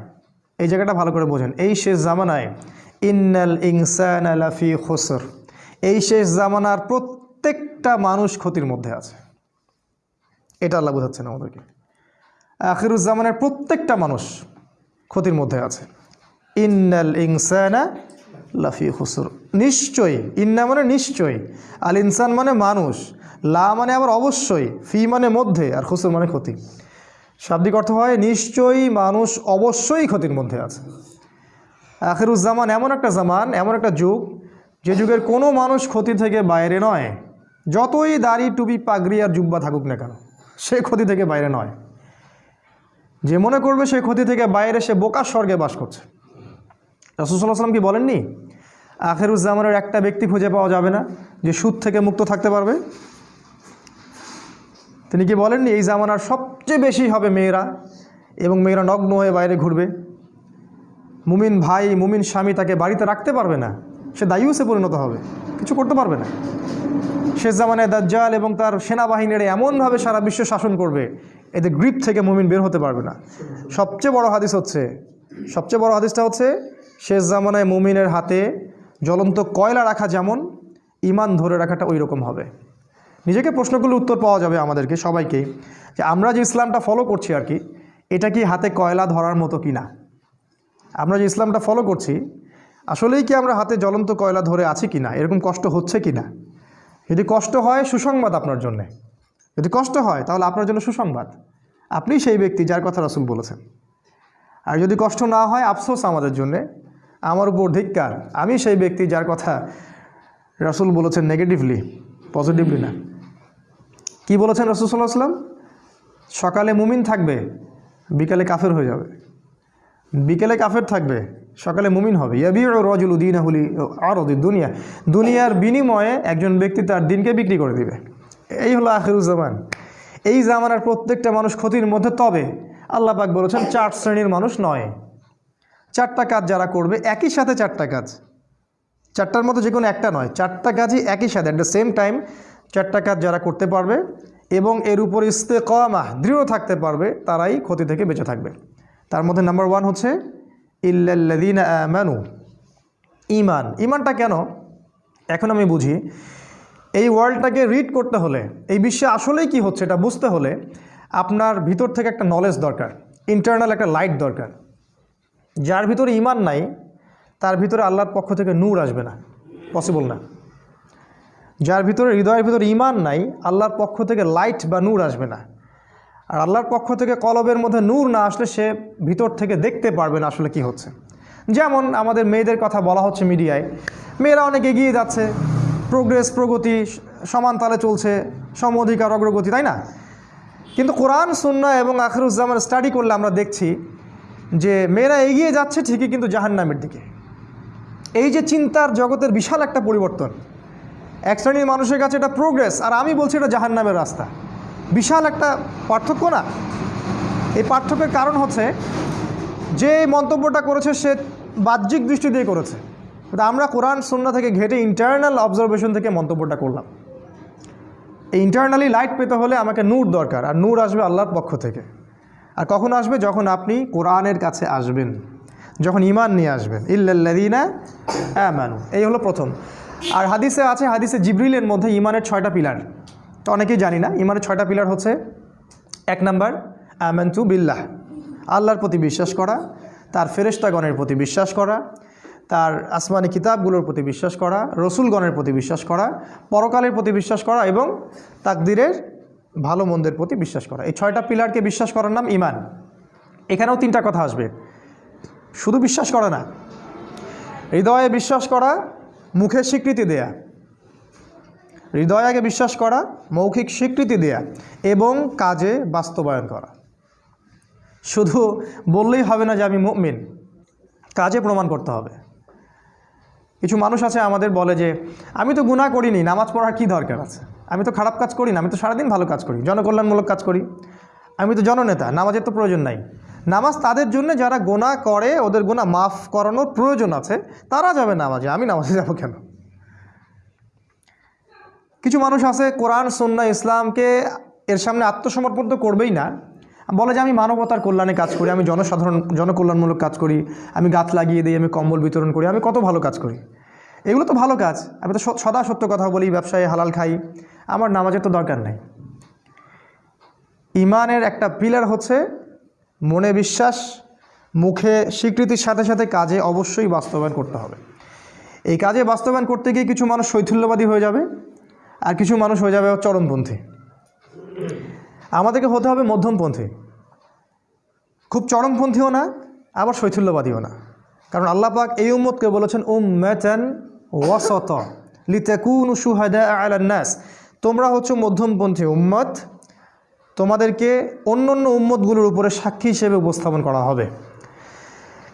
এই জায়গাটা ভালো করে বোঝেন, এই শেষ জামানায়, ইন্নাল ইনসান আলাফি খসর এই শেষ জামানার প্রত্যেকটা মানুষ ক্ষতির মধ্যে আছে। এটা আল্লাহ বোঝাচ্ছেন আমাদেরকে। আখিরুজ্জামানের প্রত্যেকটা মানুষ ক্ষতির মধ্যে আছে। ইন্নাল ইনসানা লাফি হুসুর নিশ্চয়ই, ইন্না মানে নিশ্চয়ই, আল ইনসান মানে মানুষ, লা মানে আবার অবশ্যই, ফি মানে মধ্যে, আর হুসুর মানে ক্ষতি। শাব্দিক অর্থ হয়, নিশ্চয়ই মানুষ অবশ্যই ক্ষতির মধ্যে আছে। আখিরুজ্জামান এমন একটা জামান, এমন একটা যুগ, যে যুগের কোনো মানুষ ক্ষতি থেকে বাইরে নয়। যতই দাড়ি টুপি পাগড়ি আর জুব্বা থাকুক না কেন, সে ক্ষতি থেকে বাইরে নয়। যে মনে করবে সে ক্ষতি থেকে বাইরে সে বোকার স্বর্গে বাস করছে। রাসুসাল্লাহ সাল্লাম কি বলেননি? আখেরুজ্জামানের একটা ব্যক্তি খুঁজে পাওয়া যাবে না যে সুদ থেকে মুক্ত থাকতে পারবে? তিনি কি বলেননি? এই জামানার সবচেয়ে বেশি হবে মেয়েরা এবং মেয়েরা নগ্ন হয়ে বাইরে ঘুরবে। মুমিন ভাই, মুমিন স্বামী তাকে বাড়িতে রাখতে পারবে না। সে দায়ুসে পরিণত হবে। কিছু করতে পারবে না। শেষ জামানায় দাজ্জাল এবং তার সেনাবাহিনীরা এমনভাবে সারা বিশ্ব শাসন করবে এদের গ্রিপ থেকে মুমিন বের হতে পারবে না। সবচেয়ে বড় হাদিস হচ্ছে, সবচেয়ে বড় হাদিসটা হচ্ছে, শেষ জামানায় মুমিনের হাতে জ্বলন্ত কয়লা রাখা যেমন ইমান ধরে রাখাটা ওই রকম হবে। নিজেকে প্রশ্নগুলো উত্তর পাওয়া যাবে আমাদেরকে সবাইকেই যে আমরা যে ইসলামটা ফলো করছি আর কি, এটা কি হাতে কয়লা ধরার মতো কি না? আমরা যে ইসলামটা ফলো করছি, আসলেই কি আমরা হাতে জ্বলন্ত কয়লা ধরে আছি কি না? এরকম কষ্ট হচ্ছে কি না? যদি কষ্ট হয়, সুসংবাদ আপনার জন্যে। যদি কষ্ট হয়, তাহলে আপনার জন্য সুসংবাদ। আপনি সেই ব্যক্তি যার কথা রাসুল বলেছেন। আর যদি কষ্ট না হয়, আফসোস আমাদের জন্যে। আমার উপর ধিক্কার। আমি সেই ব্যক্তি যার কথা রাসুল বলেছেন নেগেটিভলি পজিটিভলি না। কি বলেছেন রাসুল সাল্লাহ সাল্লাম সকালে মুমিন থাকবে, বিকালে কাফের হয়ে যাবে। বিকেলে কাফের থাকবে, সকালে মুমিন হবে। ইয়াবি রজুল উদ্দিন আর দুনিয়া। দুনিয়ার বিনিময়ে একজন ব্যক্তি তার দিনকে বিক্রি করে দিবে। এই হলো আখিরুজ্জামান এই জামানার প্রত্যেকটা মানুষ ক্ষতির মধ্যে তবে। আল্লাহ পাক বলেছেন, চার শ্রেণির মানুষ নয়। চারটা কাজ যারা করবে, একই সাথে চারটা কাজ। চারটার মতো যে কোনো একটা নয়, চারটা কাজই একই সাথে। অ্যাট দ্য সেম টাইম চারটা কাজ যারা করতে পারবে এবং এর উপর ইস্তেকমা দৃঢ় থাকতে পারবে, তারাই ক্ষতি থেকে বেঁচে থাকবে। তার মধ্যে নাম্বার ওয়ান হচ্ছে ইল্লাল্লাদিন আমানু ইমান ইমানটা কেন? এখন আমি বুঝি এই ওয়ার্ল্ডটাকে রিড করতে হলে, এই বিশ্বে আসলেই কি হচ্ছে এটা বুঝতে হলে আপনার ভিতর থেকে একটা নলেজ দরকার ইন্টারনাল একটা লাইট দরকার। যার ভিতরে ইমান নাই, তার ভিতরে আল্লাহর পক্ষ থেকে নূর আসবে না পসিবল না। যার ভিতরে হৃদয়ের ভিতরে ইমান নাই, আল্লাহর পক্ষ থেকে লাইট বা নূর আসবে না। আর আল্লাহর পক্ষ থেকে কলবের মধ্যে নূর না আসলে সে ভিতর থেকে দেখতে পারবে না আসলে কি হচ্ছে। যেমন আমাদের মেয়েদের কথা বলা হচ্ছে মিডিয়ায়, মেয়েরা অনেক এগিয়ে যাচ্ছে প্রোগ্রেস প্রগতি, সমান তালে চলছে, সম অধিকার, অগ্রগতি, তাই না? কিন্তু কোরআন, সুন্না এবং আখরুজ্জামান স্টাডি করলে আমরা দেখছি যে মেয়েরা এগিয়ে যাচ্ছে ঠিকই কিন্তু জাহান্নামের দিকে। এই যে চিন্তার জগতের বিশাল একটা পরিবর্তন। এক শ্রেণির মানুষের কাছে এটা প্রোগ্রেস আর আমি বলছি এটা জাহান্নামের রাস্তা। বিশাল একটা পার্থক্য না? এই পার্থক্যের কারণ হচ্ছে, যে মন্তব্যটা করেছে সে বাহ্যিক দৃষ্টি দিয়ে করেছে। আমরা কোরআন সুন্না থেকে ঘেটে ইন্টারনাল অবজারভেশন থেকে মন্তব্যটা করলাম। এই ইন্টারনালি লাইট পেতে হলে আমাকে নূর দরকার, আর নূর আসবে আল্লাহর পক্ষ থেকে। আর কখন আসবে? যখন আপনি কোরআনের কাছে আসবেন, যখন ইমান নিয়ে আসবেন। ইল্লাল্লাদিনা আমানু। এই হলো প্রথম। আর হাদিসে আছে, হাদিসে জিব্রিলের মধ্যে ইমানের ছয়টা পিলার। তো অনেকেই জানি না ইমানের ছয়টা পিলার হচ্ছে, এক নাম্বার, আমানতু বিল্লাহ। আল্লাহর প্রতি বিশ্বাস করা, তার ফেরেশতাগণের প্রতি বিশ্বাস করা তার আসমানি কিতাবগুলোর প্রতি বিশ্বাস করা, রসুলগণের প্রতি বিশ্বাস করা, পরকালের প্রতি বিশ্বাস করা এবং তাকদিরের ভালো মন্দের প্রতি বিশ্বাস করা। এই ছয়টা পিলারকে বিশ্বাস করার নাম ইমান। এখানেও তিনটা কথা আসবে। শুধু বিশ্বাস করা না, হৃদয়ে বিশ্বাস করা মুখে স্বীকৃতি দেয়া। হৃদয়াকে বিশ্বাস করা, মৌখিক স্বীকৃতি দেয়া এবং কাজে বাস্তবায়ন করা। শুধু বললেই হবে না যে আমি মুমিন, কাজে প্রমাণ করতে হবে। কিছু মানুষ আছে আমাদের বলে যে, আমি তো গুণা করিনি, নামাজ পড়ার কী দরকার আছে? আমি তো খারাপ কাজ করি না, আমি তো সারাদিন ভালো কাজ করি, জনকল্যাণমূলক কাজ করি। আমি তো জননেতা, নামাজের তো প্রয়োজন নাই। নামাজ তাদের জন্য যারা গোনা করে, ওদের গোনা মাফ করানোর প্রয়োজন আছে, তারা যাবে নামাজে। আমি নামাজে যাব কেন? কিছু মানুষ আছে, কোরআন সন্না ইসলামকে এর সামনে আত্মসমর্পণ তো করবেই না বলে যে আমি মানবতার কল্যাণে কাজ করি, আমি জনসাধারণ, জনকল্যাণমূলক কাজ করি, আমি গাছ লাগিয়ে দিই, আমি কম্বল বিতরণ করি, আমি কত ভালো কাজ করি। এগুলো তো ভালো কাজ, আমি তো সদা সত্য কথা বলি, ব্যবসায় হালাল খাই, আমার নামাজের তো দরকার নাই। ইমানের একটা পিলার হচ্ছে মনে বিশ্বাস, মুখে স্বীকৃতির সাথে সাথে কাজে অবশ্যই বাস্তবায়ন করতে হবে। এই কাজে বাস্তবায়ন করতে গিয়ে কিছু মানুষ শৈথিল্যবাদী হয়ে যাবে, আর কিছু মানুষ হয়ে যাবে চরমপন্থী। আমাদেরকে হতে হবে মধ্যমপন্থী। খুব চরমপন্থীও না, আবার শৈথুল্যবাদীও না। কারণ আল্লাহ পাক এই উম্মতকে বলেছেন উম মেচান ওয়াসত, লিতেকুন সুহাদা আলান্নাস তোমরা হচ্ছে মধ্যমপন্থী উম্মত, তোমাদেরকে অন্য অন্য উম্মতগুলোর উপরে সাক্ষী হিসেবে উপস্থাপন করা হবে।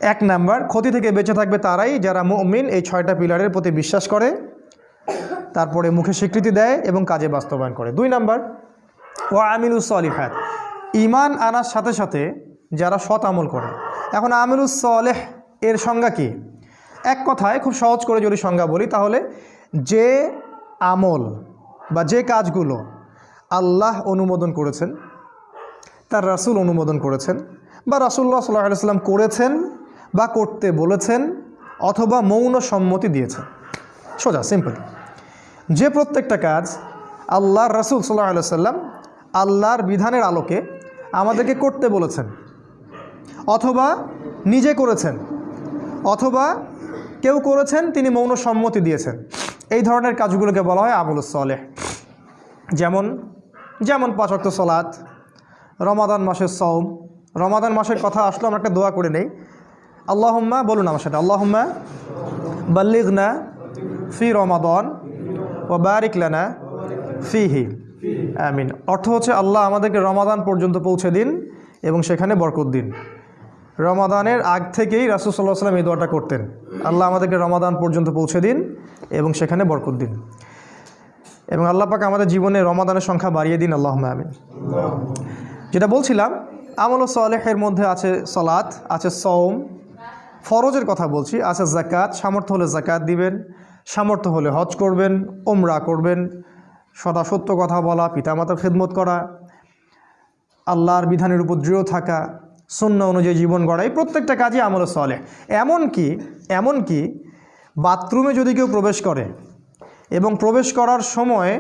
এক নাম্বার, ক্ষতি থেকে বেঁচে থাকবে তারাই যারা মুমিন, এই ছয়টা পিলারের প্রতি বিশ্বাস করে, তারপরে মুখে স্বীকৃতি দেয় এবং কাজে বাস্তবায়ন করে। দুই নাম্বার ও আমিলুস সলিহাত। ইমান আনার সাথে সাথে যারা সৎ আমল করে। এখন আমিলুস সলেহ এর সংজ্ঞা কি? এক কথায় খুব সহজ করে যদি সংজ্ঞা বলি, তাহলে যে আমল বা যে কাজগুলো আল্লাহ অনুমোদন করেছেন, তার রাসূল অনুমোদন করেছেন বা রাসুল্লাহ সাল্লাহ সাল্লাম করেছেন বা করতে বলেছেন অথবা মৌন সম্মতি দিয়েছেন। সোজা সিম্পল যে প্রত্যেকটা কাজ আল্লাহর রাসুল সাল্লাহ সাল্লাম আল্লাহর বিধানের আলোকে আমাদেরকে করতে বলেছেন, অথবা নিজে করেছেন, অথবা কেউ করেছেন, তিনি মৌন সম্মতি দিয়েছেন। এই ধরনের কাজগুলোকে বলা হয় আমলুস সলেহ। যেমন যেমন পাঁচক্ত সলাৎ রমাদান মাসের সৌম রমাদান মাসের কথা আসলো আমরা একটা দোয়া করে নেই। আল্লাহম্মা, বলুন আমার সাথে, আল্লাহম্মা বাল্লিগনা ফি রমাদন ও বারিকলানা ফিহি। আমিন। অর্থ হচ্ছে আল্লাহ আমাদেরকে রমাদান পর্যন্ত পৌঁছে দিন এবং সেখানে বরকত দিন। রমাদানের আগ থেকেই রাসুল সাল্লাহ সাল্লাম এই দোয়াটা করতেন। আল্লাহ আমাদেরকে রমাদান পর্যন্ত পৌঁছে দিন এবং সেখানে বরকত দিন। এবং আল্লাহ পাক আমাদের জীবনে রমাদানের সংখ্যা বাড়িয়ে দিন আল্লাহ আমিন। যেটা বলছিলাম, আমল সলেহের মধ্যে আছে সলাৎ আছে সৌম ফরজের কথা বলছি, আছে জাকাত সামর্থ্য হলে জাকাত দিবেন, সামর্থ্য হলে হজ করবেন ওমরা করবেন সদা সত্য কথা বলা, পিতামাতার খেদমত করা, আল্লাহর বিধানের উপর দৃঢ় থাকা শূন্য অনুযায়ী জীবন গড়া, এই প্রত্যেকটা কাজই আমল সলে এমনকি এমনকি বাথরুমে যদি কেউ প্রবেশ করে এবং প্রবেশ করার সময়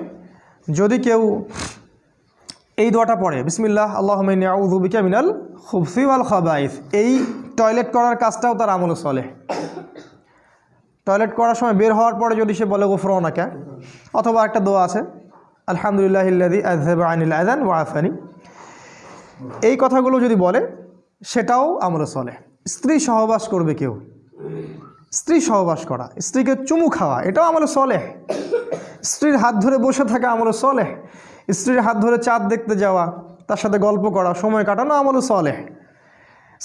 যদি কেউ এই দোয়াটা পড়ে, বিসমিল্লাহ আল্লাহ আউযুবিকা মিনাল খুবসি ওয়াল খাবাইস এই টয়লেট করার কাজটাও তার আমল চলে টয়লেট করার সময় বের হওয়ার পরে যদি সে বলে গোফরনাকা অথবা একটা দোয়া আছে আলহামদুলিল্লাহ ইল্লাদি আজহাব আনিল আজান এই কথাগুলো যদি বলে, সেটাও আমল চলে স্ত্রী সহবাস করবে কেউ? স্ত্রী সহবাস করা, স্ত্রীকে চুমু খাওয়া, এটাও আমল চলে স্ত্রীর হাত ধরে বসে থাকা আমল চলে স্ত্রীর হাত ধরে চাঁদ দেখতে যাওয়া, তার সাথে গল্প করা, সময় কাটানো আমল চলে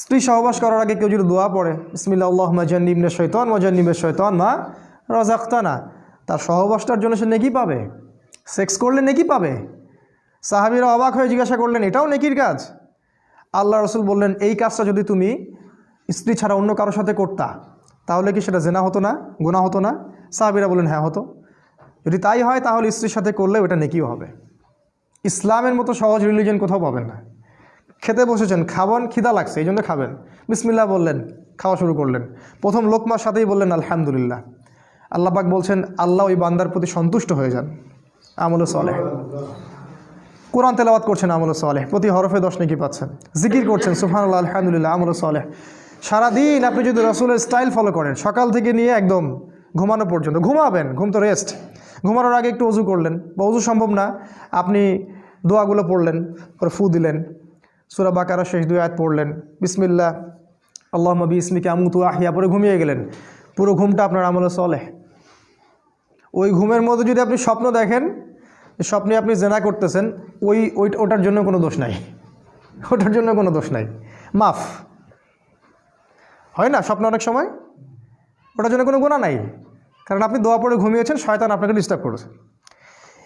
স্ত্রী সহবাস করার আগে কেউ যদি দোয়া পড়ে ইসমিল্লা আল্লাহ মাজান্নিবনে শৈতান মজান্নিবের শৈতান মা রাজাক্তানা তার সহবাসটার জন্য সে নেকি পাবে? সেক্স করলে নেকি পাবে? সাহাবিরা অবাক হয়ে জিজ্ঞাসা করলেন, এটাও নেকির কাজ? আল্লাহ রসুল বললেন, এই কাজটা যদি তুমি স্ত্রী ছাড়া অন্য কারোর সাথে করতা, তাহলে কি সেটা জেনা হতো না গুণা হতো না? সাহাবিরা বললেন হ্যাঁ হতো। যদি তাই হয়, তাহলে স্ত্রীর সাথে করলে ওটা নেকিও হবে। ইসলামের মতো সহজ রিলিজন কোথাও পাবেন না। খেতে বসেছেন খাবেন খিদা লাগছে, এই জন্য খাবেন। বিসমিল্লা বললেন, খাওয়া শুরু করলেন। প্রথম লোকমার সাথেই বললেন, আলহামদুলিল্লাহ। আল্লাহবাক বলছেন, আল্লাহ ওই বান্দার প্রতি সন্তুষ্ট হয়ে যান। আমল সলেহ। কোরআন তেলাওয়াত করছেন আমল সলেহ। প্রতি হরফে দশ নাকি পাচ্ছেন। জিকির করছেন সুফানুল্লাহ আলহামদুলিল্লাহ, আমল সলেহ। সারাদিন আপনি যদি রসুলের স্টাইল ফলো করেন, সকাল থেকে নিয়ে একদম ঘুমানো পর্যন্ত, ঘুমাবেন, ঘুম তো রেস্ট ঘুমানোর আগে একটু অজু করলেন। বা অজু সম্ভব না, আপনি দোয়াগুলো পড়লেন, পরে ফু দিলেন, সুরা বাকারা শেষ দুই আয়াত পড়লেন বিসমিল্লা আল্লাহ মবি ইসমিকে আমুতু আহিয়া পরে ঘুমিয়ে গেলেন। পুরো ঘুমটা আপনার আমলে চলে ওই ঘুমের মধ্যে যদি আপনি স্বপ্ন দেখেন, স্বপ্নে আপনি জেনা করতেছেন, ওই ওই, ওটার জন্য কোনো দোষ নাই। ওটার জন্য কোনো দোষ নাই। মাফ। হয় না স্বপ্ন অনেক সময়? ওটার জন্য কোনো গোনা নাই। কারণ আপনি দোয়া পড়ে ঘুমিয়েছেন, শয়তান আপনাকে ডিস্টার্ব করেছে।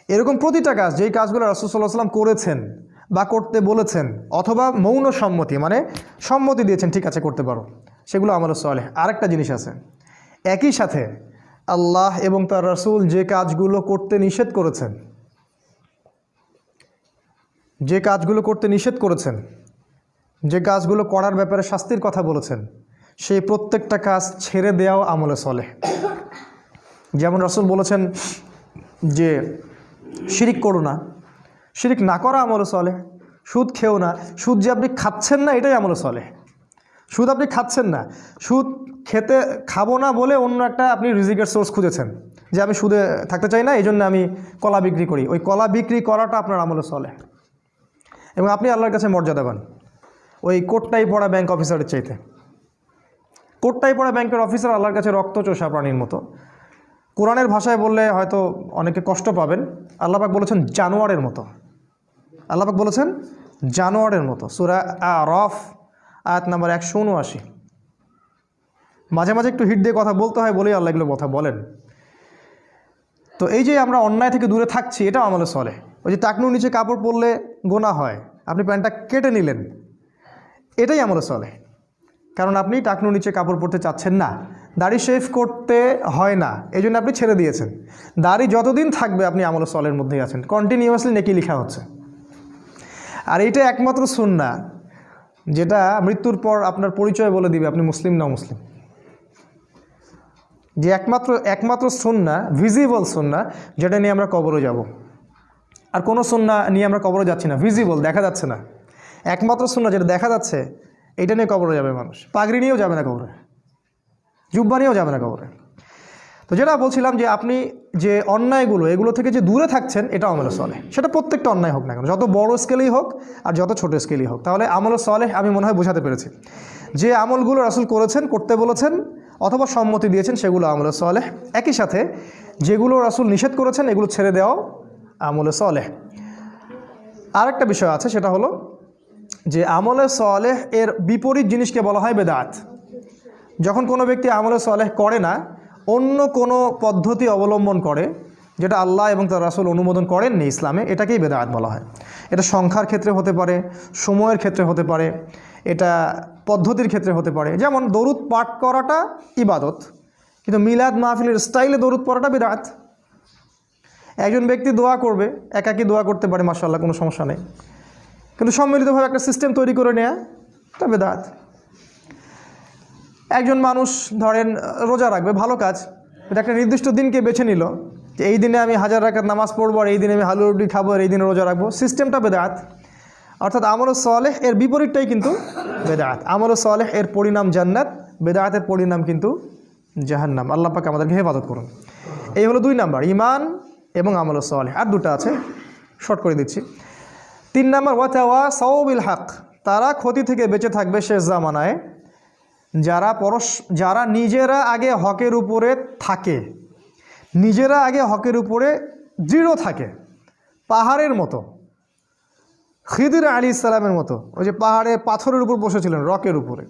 এরকম প্রতিটা কাজ, যেই কাজগুলো রাসুসাল্লাহ সাল্লাম করেছেন বা করতে বলেছেন, অথবা মৌন সম্মতি মানে সম্মতি দিয়েছেন, ঠিক আছে, করতে পারো। সেগুলো আমার সলে আরেকটা জিনিস আছে। একই সাথে আল্লাহ এবং তার রাসূল যে কাজগুলো করতে নিষেধ করেছেন। যে কাজগুলো করতে নিষেধ করেছেন, যে কাজগুলো করার ব্যাপারে শাস্তির কথা বলেছেন, সেই প্রত্যেকটা কাজ ছেড়ে দেওয়াও আমলে চলে যেমন রাসূল বলেছেন যে, শিরিক করো না। শিরিক না করা আমলে চলে সুদ খেও না। সুদ যে আপনি খাচ্ছেন না, এটাই আমলে চলে সুদ আপনি খাচ্ছেন না। সুদ খেতে খাব না বলে অন্য একটা আপনি রিজিকের সোর্স খুঁজেছেন, যে আমি সুদে থাকতে চাই না, এই জন্য আমি কলা বিক্রি করি। ওই কলা বিক্রি করাটা আপনার আমলে চলে। এবং আপনি আল্লাহর কাছে মর্যাদা পান ওই কোটটাই পড়া ব্যাংক অফিসারের চাইতে। কোটটাই পড়া ব্যাংকের অফিসার আল্লাহর কাছে রক্ত চোষা প্রাণীর মতো। কোরআনের ভাষায় বললে হয়তো অনেকে কষ্ট পাবেন। আল্লাপাক বলেছেন জানোয়ারের মতো। আল্লাপাক বলেছেন জানোয়ারের মতো। সুরা আ রফ আয়াত নাম্বার একশো উনআশি। মাঝে মাঝে একটু হিট দিয়ে কথা বলতে হয় বলেই আল্লাহ এগুলো কথা বলেন। তো এই যে আমরা অন্যায় থেকে দূরে থাকছি, এটাও আমলে চলে ওই যে টাকনুর নিচে কাপড় পরলে গোনা হয়, আপনি প্যান্টটা কেটে নিলেন, এটাই আমলে চলে কারণ আপনি টাকনুর নিচে কাপড় পরতে চাচ্ছেন না, দাড়ি শেভ করতে হয় না এই জন্য আপনি ছেড়ে দিয়েছেন। দাড়ি যতদিন থাকবে আপনি আমলে চলের মধ্যেই আছেন কন্টিনিউয়াসলি নেকি লেখা হচ্ছে। আর এইটা একমাত্র সুন্না, যেটা মৃত্যুর পর আপনার পরিচয় বলে দিবে, আপনি মুসলিম না মুসলিম যে একমাত্র একমাত্র সুন্না ভিজিবল সুন্না, যেটা নিয়ে আমরা কবরে যাব। আর কোনো সুন্না নিয়ে আমরা কবরে যাচ্ছি না। ভিজিবল দেখা যাচ্ছে না। একমাত্র সুন্না যেটা দেখা যাচ্ছে, এটা নিয়ে কবরে যাবে মানুষ। পাগড়ি নিয়েও যাবে না কবরে। জুব্বা নিয়েও যাবে না কবরে। তো যেটা বলছিলাম যে আপনি যে অন্যায়গুলো, এগুলো থেকে যে দূরে থাকছেন, এটা আমলে চলে সেটা প্রত্যেকটা অন্যায় হোক না কেন। যত বড় স্কেলেই হোক আর যত ছোট স্কেলেই হোক। তাহলে আমলে চলে আমি মনে হয় বোঝাতে পেরেছি। যে আমলগুলো রাসুল করেছেন, করতে বলেছেন অথবা সম্মতি দিয়েছেন সেগুলো আমলে চলে একই সাথে যেগুলো রাসুল নিষেধ করেছেন এগুলো ছেড়ে দেওয়াও আমলে চলে আরেকটা বিষয় আছে, সেটা হলো যে আমলে সলেহ এর বিপরীত জিনিসকে বলা হয় বেদাত। যখন কোনো ব্যক্তি আমলে সলেহ করে না, অন্য কোনো পদ্ধতি অবলম্বন করে, যেটা আল্লাহ এবং তার রাসুল অনুমোদন করেননি ইসলামে, এটাকেই বেদাত বলা হয়। এটা সংখ্যার ক্ষেত্রে হতে পারে, সময়ের ক্ষেত্রে হতে পারে, এটা পদ্ধতির ক্ষেত্রে হতে পারে। যেমন দরুদ পাঠ করাটা ইবাদত, কিন্তু মিলাদ মাহফিলের স্টাইলে দরুদ পড়াটা বিরাট। একজন ব্যক্তি দোয়া করবে, একাকি দোয়া করতে পারে মাসাল্লাহ কোনো সমস্যা নেই। কিন্তু সম্মিলিতভাবে একটা সিস্টেম তৈরি করে নেয়া তা বেদাত একজন মানুষ ধরেন, রোজা রাখবে, ভালো কাজ এটা একটা নির্দিষ্ট দিনকে বেছে নিল, যে এই দিনে আমি হাজার রাখার নামাজ পড়ব, আর এই দিনে আমি হালু রুটি খাব, আর এই দিনে রোজা রাখব সিস্টেমটা বেদাত অর্থাৎ আমল সলেহ এর বিপরীতটাই কিন্তু বেদাত আমল সলেহ এর পরিণাম জান্নাত বেদাতের পরিণাম কিন্তু জাহান্নাম। আল্লাহ পাক আমাদেরকে হেফাজত করুন। এই হলো দুই নাম্বার ইমান এবং আমল সলেহ। আর দুটো আছে, শর্ট করে দিচ্ছি। তিন নাম্বার ওয়াতাওয়া সৌবিল হক। তারা ক্ষতি থেকে বেঁচে থাকবে শেষ জামানায়। যারা পরশ, যারা নিজেরা আগে হকের উপরে থাকে, নিজেরা আগে হকের উপরে দৃঢ় থাকে, পাহাড়ের মতো। খিদির আলী ইসলামের মতো, ওই যে পাহাড়ে পাথরের উপর বসেছিলেন, রকের উপরে।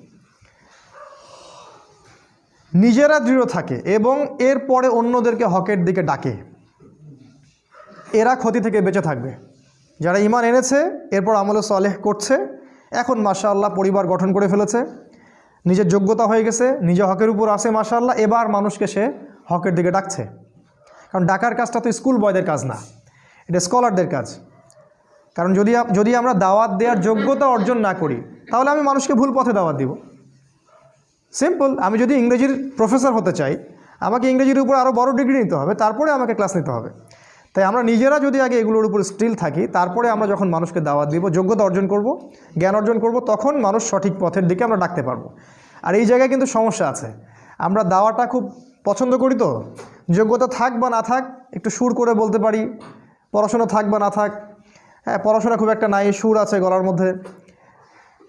নিজেরা দৃঢ় থাকে এবং এরপরে অন্যদেরকে হকের দিকে ডাকে। এরা ক্ষতি থেকে বেঁচে থাকবে। যারা ইমান এনেছে, এরপর আমলে সলেহ করছে, এখন মাশা আল্লাহ পরিবার গঠন করে ফেলেছে। নিজের যোগ্যতা হয়ে গেছে, নিজে হকের উপর আসে মাশা আল্লাহ এবার মানুষকে সে হকের দিকে ডাকছে। কারণ ডাকার কাজটা তো স্কুল বয়দের কাজ না, এটা স্কলারদের কাজ। কারণ যদি যদি আমরা দাওয়াত দেওয়ার যোগ্যতা অর্জন না করি, তাহলে আমি মানুষকে ভুল পথে দাওয়াত দিব। সিম্পল আমি যদি ইংরেজির প্রফেসর হতে চাই, আমাকে ইংরেজির উপর আরও বড় ডিগ্রি নিতে হবে, তারপরে আমাকে ক্লাস নিতে হবে। তাই আমরা নিজেরা যদি আগে এগুলোর উপর স্টিল থাকি, তারপরে আমরা যখন মানুষকে দাওয়াত দিব, যোগ্যতা অর্জন করব, জ্ঞান অর্জন করব, তখন মানুষ সঠিক পথের দিকে আমরা ডাকতে পারব। আর এই জায়গায় কিন্তু সমস্যা আছে। আমরা দাওয়াটা খুব পছন্দ করি তো? যোগ্যতা থাক বা না থাক, একটু সুর করে বলতে পারি, পড়াশোনা থাক বা না থাক হ্যাঁ পড়াশোনা খুব একটা নাই, সুর আছে গলার মধ্যে।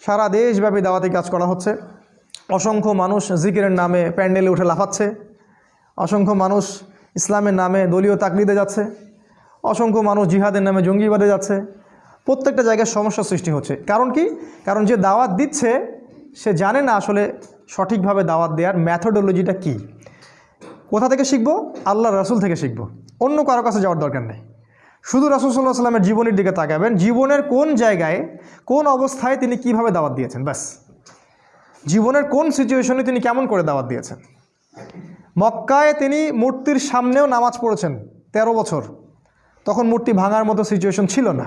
সারা দেশব্যাপী দাওয়াতি কাজ করা হচ্ছে। অসংখ্য মানুষ জিকিরের নামে প্যান্ডেলে উঠে লাফাচ্ছে। অসংখ্য মানুষ ইসলামের নামে দলীয় তাকলিদে যাচ্ছে। অসংখ্য মানুষ জিহাদের নামে জঙ্গিবাদে যাচ্ছে। প্রত্যেকটা জায়গায় সমস্যা সৃষ্টি হচ্ছে। কারণ কি? কারণ যে দাওয়াত দিচ্ছে, সে জানে না আসলে সঠিকভাবে দাওয়াত দেওয়ার ম্যাথোডোলজিটা কী। কোথা থেকে শিখব? আল্লাহ রাসুল থেকে শিখব। অন্য কারও কাছে যাওয়ার দরকার নেই। শুধু রাসুল সাল্লাহ সাল্লামের জীবনের দিকে তাকাবেন, জীবনের কোন জায়গায়, কোন অবস্থায় তিনি কীভাবে দাওয়াত দিয়েছেন? ব্যাস। জীবনের কোন সিচুয়েশনে তিনি কেমন করে দাওয়াত দিয়েছেন? মক্কায় তিনি মূর্তির সামনেও নামাজ পড়েছেন ১৩ বছর। তখন মূর্তি ভাঙার মতো সিচুয়েশন ছিল না।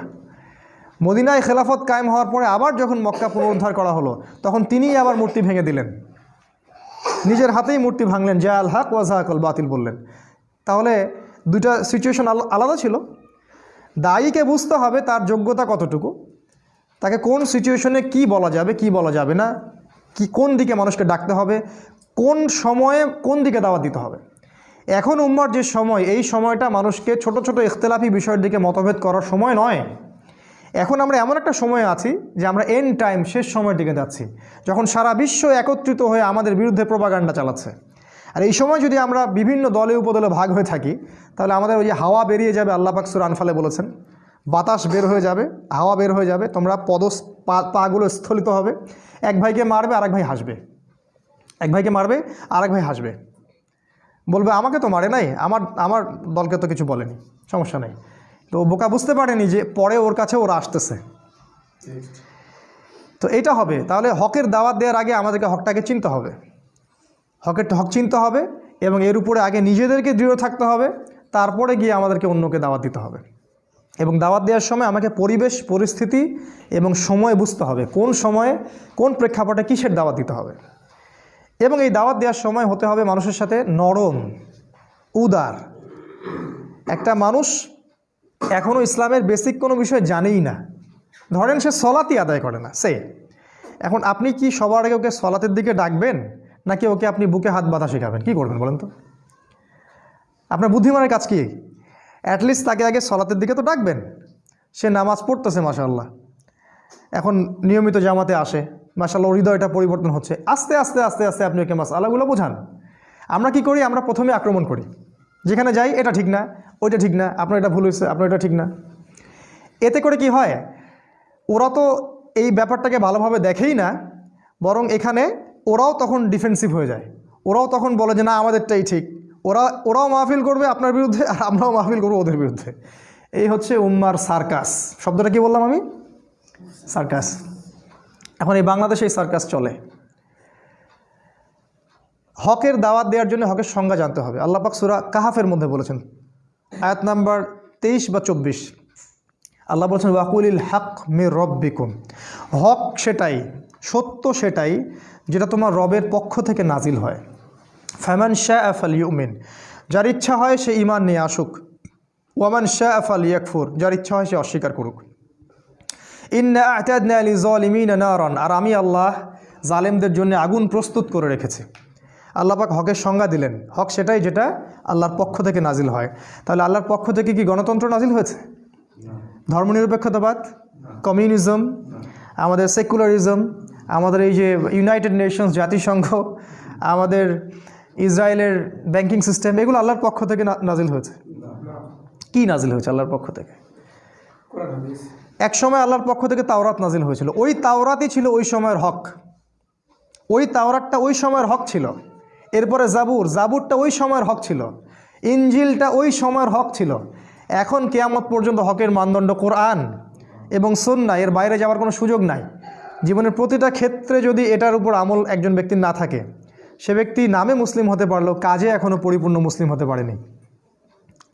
মদিনায় খেলাফত কায়েম হওয়ার পরে আবার যখন মক্কা পুনরুদ্ধার করা হলো, তখন তিনিই আবার মূর্তি ভেঙে দিলেন। নিজের হাতেই মূর্তি ভাঙলেন। জা আল হক ওয়াজাহাকল বাতিল বললেন। তাহলে দুইটা সিচুয়েশন আলাদা ছিল। দায়ীকে বুঝতে হবে তার যোগ্যতা কতটুকু, তাকে কোন সিচুয়েশনে কি বলা যাবে, কি বলা যাবে না, কি কোন দিকে মানুষকে ডাকতে হবে, কোন সময়ে কোন দিকে দাওয়াত দিতে হবে। এখন উম্মার যে সময়, এই সময়টা মানুষকে ছোট ছোট ইখতলাফি বিষয়ের দিকে মতভেদ করার সময় নয়। এখন আমরা এমন একটা সময়ে আছি যে আমরা এন টাইম শেষ সময়ের দিকে যাচ্ছি, যখন সারা বিশ্ব একত্রিত হয়ে আমাদের বিরুদ্ধে প্রপাগান্ডা চালাচ্ছে। আর এই সময় যদি আমরা বিভিন্ন দলে উপদলে ভাগ হয়ে থাকি, তাহলে আমাদের ওই যে হাওয়া বেরিয়ে যাবে, আল্লাহ পাক সুর আনফালে বলেছেন, বাতাস বের হয়ে যাবে, হাওয়া বের হয়ে যাবে, তোমরা পদ পাগুলো স্থলিত হবে, এক ভাইকে মারবে আর এক ভাই হাসবে, এক ভাইকে মারবে আর এক ভাই হাসবে। বলবে, আমাকে তো মারে নাই, আমার আমার দলকে তো কিছু বলেনি, সমস্যা নেই। তো বোকা বুঝতে পারেনি যে পরে ওর কাছে ওরা আসতেছে। তো এটা হবে, তাহলে হকের দাওয়াত দেওয়ার আগে আমাদেরকে হকটাকে চিনতে হবে। হকের হক চিনতে হবে এবং এর উপরে আগে নিজেদেরকে দৃঢ় থাকতে হবে, তারপরে গিয়ে আমাদেরকে অন্যকে দাওয়াত দিতে হবে। এবং দাওয়াত দেওয়ার সময় আমাকে পরিবেশ, পরিস্থিতি এবং সময় বুঝতে হবে, কোন সময়ে কোন প্রেক্ষাপটে কিসের দাওয়াত দিতে হবে। এবং এই দাওয়াত দেওয়ার সময় হতে হবে মানুষের সাথে নরম, উদার। একটা মানুষ এখনও ইসলামের বেসিক কোনো বিষয় জানেই না। ধরেন সে সলাতি আদায় করে না, সে। এখন আপনি কি সবার আগে ওকে সলাতের দিকে ডাকবেন? নাকি ওকে আপনি বুকে হাত বাঁধা শেখাবেন? কি করবেন বলেন তো? আপনার বুদ্ধিমানের কাজ কি? অ্যাটলিস্ট তাকে আগে সলাতের দিকে তো ডাকবেন। সে নামাজ পড়তেছে মাশাল্লাহ এখন নিয়মিত জামাতে আসে। মাশাল্লাহ ওর হৃদয়টা পরিবর্তন হচ্ছে। আস্তে আস্তে আস্তে আস্তে আপনি ওকে মাস আল্লাহগুলো বোঝান। আমরা কি করি? আমরা প্রথমে আক্রমণ করি। যেখানে যাই, এটা ঠিক না, ওইটা ঠিক না, আপনার এটা ভুল হয়েছে, আপনার এটা ঠিক না। এতে করে কি হয়? ওরা তো এই ব্যাপারটাকে ভালোভাবে দেখেই না, বরং এখানে ওরাও তখন ডিফেন্সিভ হয়ে যায়। ওরাও তখন বলে যে, না, আমাদেরটাই ঠিক। ওরা, ওরাও মাহফিল করবে আপনার বিরুদ্ধে, আর আমরাও মাহফিল করব ওদের বিরুদ্ধে। এই হচ্ছে উম্মার সার্কাস। শব্দটা কি বললাম আমি? সার্কাস। এখন এই বাংলাদেশে এই সার্কাস চলে। হকের দাওয়াত দেওয়ার জন্য হকের সংজ্ঞা জানতে হবে। আল্লাহ পাক সুরা কাহাফের মধ্যে বলেছেন, আয়াত নাম্বার তেইশ বা চব্বিশ। আল্লাহ বলছেন ওয়াকুলিল হক মে রব্বিকুম। হক সেটাই, সত্য সেটাই যেটা তোমার রবের পক্ষ থেকে নাজিল হয়। ফ্যামান শাহ আল ইউমিন যার ইচ্ছা হয় সে ইমান নিয়ে আসুক। ওয়ামান শাহ আফাল ইয়াকফুর যার ইচ্ছা হয় সে অস্বীকার করুক। ইন্না আলি আর আমি আল্লাহ জালেমদের জন্য আগুন প্রস্তুত করে রেখেছি। আল্লাহ পাক হকের সংজ্ঞা দিলেন, হক সেটাই যেটা আল্লাহর পক্ষ থেকে নাজিল হয়। তাহলে আল্লাহর পক্ষ থেকে কি গণতন্ত্র নাজিল হয়েছে? ধর্মনিরপেক্ষতাবাদ? কমিউনিজম? আমাদের সেকুলারিজম? আমাদের এই যে ইউনাইটেড নেশনস জাতিসংঘ, আমাদের ইসরায়েলের ব্যাংকিং সিস্টেম, এগুলো আল্লাহর পক্ষ থেকে নাজিল হয়েছে। কি নাজিল হয়েছে আল্লাহর পক্ষ থেকে? এক সময় আল্লাহর পক্ষ থেকে তাওরাত নাজিল হয়েছিল। ওই তাওরাতই ছিল ওই সময়ের হক। ওই তাওরাতটা ওই সময়ের হক ছিল। এরপরে জাবুর, জাবুরটা ওই সময়ের হক ছিল। ইঞ্জিলটা ওই সময়ের হক ছিল। এখন কেয়ামত পর্যন্ত হকের মানদণ্ড কোরআন এবং সন্না এর বাইরে যাওয়ার কোনো সুযোগ নাই। জীবনের প্রতিটা ক্ষেত্রে যদি এটার উপর আমল একজন ব্যক্তির না থাকে, সে ব্যক্তি নামে মুসলিম হতে পারলেও কাজে এখনও পরিপূর্ণ মুসলিম হতে পারেনি।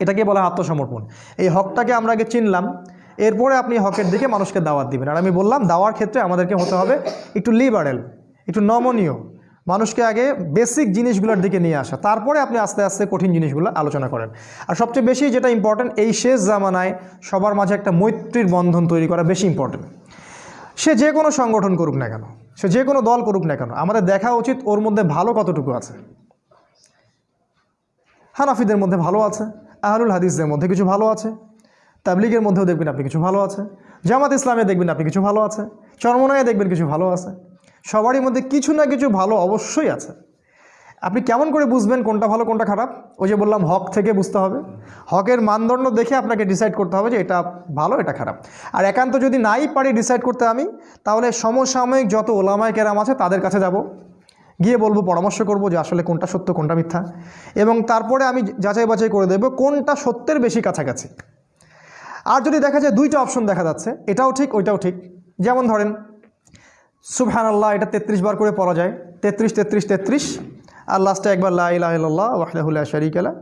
এটাকে বলা আত্মসমর্পণ। এই হকটাকে আমরা আগে চিনলাম, এরপরে আপনি হকের দিকে মানুষকে দাওয়াত দিবেন। আর আমি বললাম, দাওয়ার ক্ষেত্রে আমাদেরকে হতে হবে একটু লিবারেল একটু নমনীয়, মানুষকে আগে বেসিক জিনিসগুলোর দিকে নিয়ে আসা। তারপরে আপনি আস্তে আস্তে কঠিন জিনিসগুলো আলোচনা করেন। আর সবচেয়ে বেশি যেটা ইম্পর্ট্যান্ট এই শেষ জামানায় সবার মাঝে একটা মৈত্রীর বন্ধন তৈরি করা বেশি ইম্পর্ট্যান্ট সে যে কোনো সংগঠন করুক না কেন, সে যে কোনো দল করুক না কেন, আমাদের দেখা উচিত ওর মধ্যে ভালো কতটুকু আছে। হানাফিদের মধ্যে ভালো আছে, আহলুল হাদিসদের মধ্যে কিছু ভালো আছে, তাবলিগের মধ্যেও দেখবেন আপনি কিছু ভালো আছে, জামাত ইসলামে দেখবেন আপনি কিছু ভালো আছে, চরমনায় দেখবেন কিছু ভালো আছে, সবারই মধ্যে কিছু না কিছু ভালো অবশ্যই আছে। আপনি কেমন করে বুঝবেন কোনটা ভালো, কোনটা খারাপ? ওই যে বললাম, হক থেকে বুঝতে হবে। হকের মানদণ্ড দেখে আপনাকে ডিসাইড করতে হবে যে এটা ভালো, এটা খারাপ। আর একান্ত যদি নাই পারি ডিসাইড করতে আমি, তাহলে সমসাময়িক যত ওলামায় কেরাম আছে তাদের কাছে যাব। গিয়ে বলব, পরামর্শ করব যে আসলে কোনটা সত্য, কোনটা মিথ্যা। এবং তারপরে আমি যাচাই বাছাই করে দেবো কোনটা সত্যের বেশি কাছাকাছি। আর যদি দেখা যায় দুইটা অপশন দেখা যাচ্ছে, এটাও ঠিক, ওইটাও ঠিক। যেমন ধরেন সুবহান আল্লাহ এটা তেত্রিশ বার করে পড়া যায়। তেত্রিশ তেত্রিশ তেত্রিশ। আর লাস্টে একবার লা ইলাহ ইল্লাল্লাহ ওয়াহদাহুল্লাহ শরিক আলা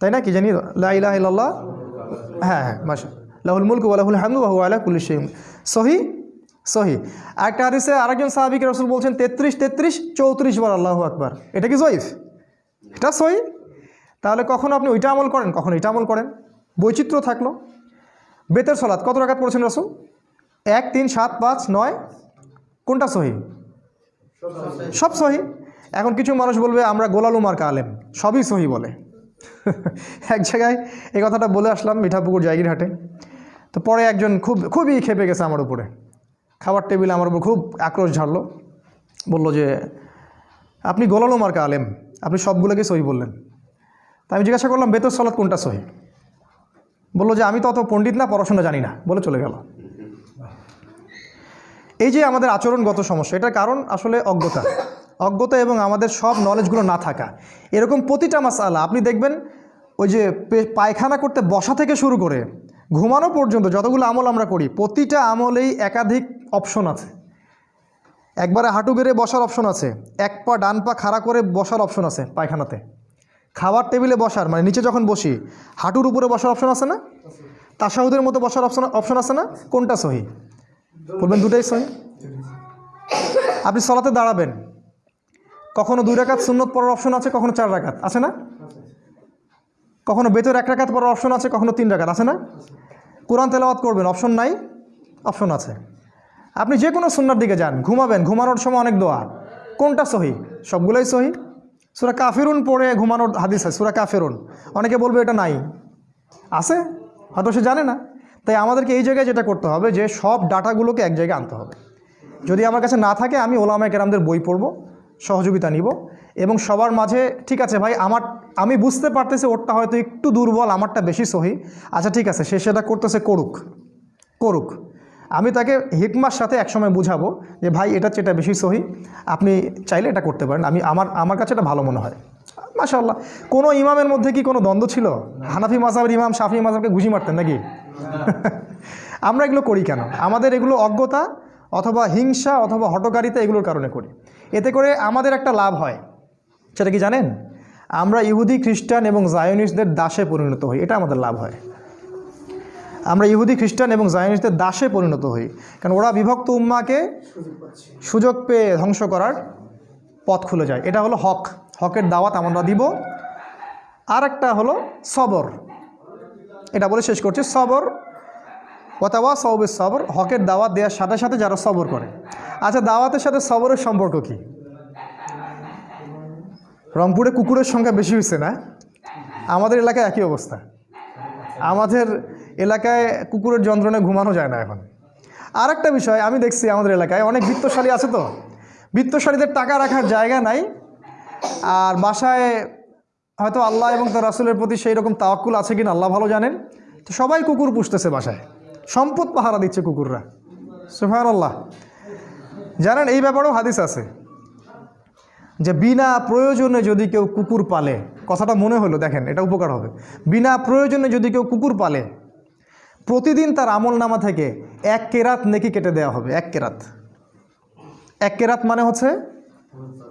তাই না কি জানি? লা ইলাহ ইল্লাল্লাহ হ্যাঁ হ্যাঁ মাসা লাহুল মুলক ওয়ালাহুল হামদু ওয়া হুয়া আলা কুল্লি শাইইন। সহি? সহি। একটা হাদিসে আরেকজন সাহাবিকে রসুল বলছেন, তেত্রিশ তেত্রিশ, চৌত্রিশ বার আল্লাহু আকবার। এটা কি জয়ীফ? এটা সহি? তাহলে কখন আপনি ওইটা আমল করেন, কখন এটা আমল করেন? বৈচিত্র্য থাকল। বেতের সলাদ কত রাকাত পড়েছেন রসুল? এক, তিন, সাত, পাঁচ, নয়, কোনটা সহি। সব সহি। এখন কিছু মানুষ বলবে, আমরা গোলালু মার্কা আলেম। সবই সহি বলে। এক জায়গায় এই কথাটা বলে আসলাম মিঠাপুকুর জায়গিরহাটে। তো পরে একজন খুব, খুবই খেপে গেছে আমার উপরে। খাবার টেবিলে আমার উপর খুব আক্রোশ ঝাড়লো। বলল যে, আপনি গোলালু মার্কা আলেম, আপনি সবগুলোকে সহি বললেন। তা আমি জিজ্ঞাসা করলাম বেতর সলাৎ কোনটা সহি? বলল যে, আমি তো অত পণ্ডিত না, পড়াশোনা জানি না। বলে চলে গেল। এই যে আমাদের আচরণগত সমস্যা, এটার কারণ আসলে অজ্ঞতা। অজ্ঞতা এবং আমাদের সব নলেজগুলো না থাকা। এরকম প্রতিটা মাসালা, আপনি দেখবেন ওই যে পায়খানা করতে বসা থেকে শুরু করে ঘুমানো পর্যন্ত যতগুলো আমল আমরা করি, প্রতিটা আমলেই একাধিক অপশন আছে। একবারে হাঁটু গেড়ে বসার অপশন আছে, এক পা ডান পা খাড়া করে বসার অপশন আছে পায়খানাতে। খাবার টেবিলে বসার মানে নিচে যখন বসি, হাঁটুর উপরে বসার অপশন আছে না? তাসাহুদের মতো বসার অপশন অপশন আছে না? কোনটা সহি? বলবেন দুটাই সহি? আপনি সলাতে দাঁড়াবেন। কখনো দুই রাকাত সুন্নত পড়ার অপশন আছে, কখনো চার রাকাত, আছে না? কখনো বেতর এক রাকাত পড়ার অপশন আছে, কখনো তিন রাকাত, আছে না? কোরআন তেলাওয়াত করবেন অপশন নাই অপশন আছে। আপনি যে কোনো সুন্নার দিকে যান, ঘুমাবেন, ঘুমানোর সময় অনেক দোয়া। কোনটা সহি? সবগুলোই সহি? সুরা কাফেরুন পড়ে ঘুমানোর হাদিস আছে, সুরা কাফেরুন। অনেকে বলবে এটা নাই। আছে? হয়তো সে জানে না। তাই আমাদেরকে এই জায়গায় যেটা করতে হবে যে সব ডাটাগুলোকে এক জায়গায় আনতে হবে। যদি আমার কাছে না থাকে, আমি ওলামায় কেরামদের বই পড়ব। সহযোগিতা নিব। এবং সবার মাঝে, ঠিক আছে ভাই, আমার, আমি বুঝতে পারতেছি ওরটা হয়তো একটু দুর্বল, আমারটা বেশি সহি। আচ্ছা ঠিক আছে, সে সেটা করতেছে করুক করুক। আমি তাকে হিকমার সাথে একসময় বুঝাবো যে, ভাই, এটা যেটা বেশি সহি। আপনি চাইলে এটা করতে পারেন। আমি, আমার আমার কাছে এটা ভালো মনে হয়। মাশাল্লাহ কোনো ইমামের মধ্যে কি কোনো দ্বন্দ্ব ছিল? হানাফি মাজাবের ইমাম, শাফি মাজাবকে ঘুষি মারতেন নাকি? আমরা এগুলো করি কেন? আমাদের এগুলো অজ্ঞতা অথবা হিংসা অথবা হটকারিতা এগুলোর কারণে করি। এতে করে আমাদের একটা লাভ হয়। সেটা কি জানেন? আমরা ইহুদি, খ্রিস্টান এবং জায়নিস্টদের দাসে পরিণত হই, এটা আমাদের লাভ হয়। আমরা ইহুদি, খ্রিস্টান এবং জায়নিস্টদের দাসে পরিণত হই, কারণ ওরা বিভক্ত উম্মাকে সুযোগ পেয়ে ধ্বংস করার পথ খুলে যায়। এটা হলো হক। হকের দাওয়াত আমরা দিব। আর একটা হলো সবর। এটা বলে শেষ করছি। সবর ওয়াতাওয়া সবের সবর, হকের দাওয়াত দেওয়ার সাথে সাথে যারা সবর করে। আচ্ছা দাওয়াতের সাথে সবরের সম্পর্ক কি? রংপুরে কুকুরের সংখ্যা বেশি হয়েছে না? আমাদের এলাকায় একই অবস্থা। আমাদের এলাকায় কুকুরের যন্ত্রণায় ঘুমানো যায় না এখন। আর একটা বিষয়, আমি দেখছি আমাদের এলাকায় অনেক বৃত্তশালী আছে তো। বৃত্তশালীদের টাকা রাখার জায়গা নাই। আর বাসায় হয়তো আল্লাহ এবং তার রাসুলের প্রতি সেই রকম তাওয়াক্কুল আছে কিনা আল্লাহ ভালো জানেন। তো সবাই কুকুর পুষতেছে বাসায়। সম্পদ পাহারা দিচ্ছে কুকুররা। সুফান আল্লাহ জানেন, এই ব্যাপারেও হাদিস আছে যে বিনা প্রয়োজনে যদি কেউ কুকুর পালে, কথাটা মনে হলো, দেখেন, এটা উপকার হবে। বিনা প্রয়োজনে যদি কেউ কুকুর পালে, প্রতিদিন তার আমল নামা থেকে এক কেরাত নেকি কেটে দেওয়া হবে, এক কেরাত। এক কেরাত মানে হচ্ছে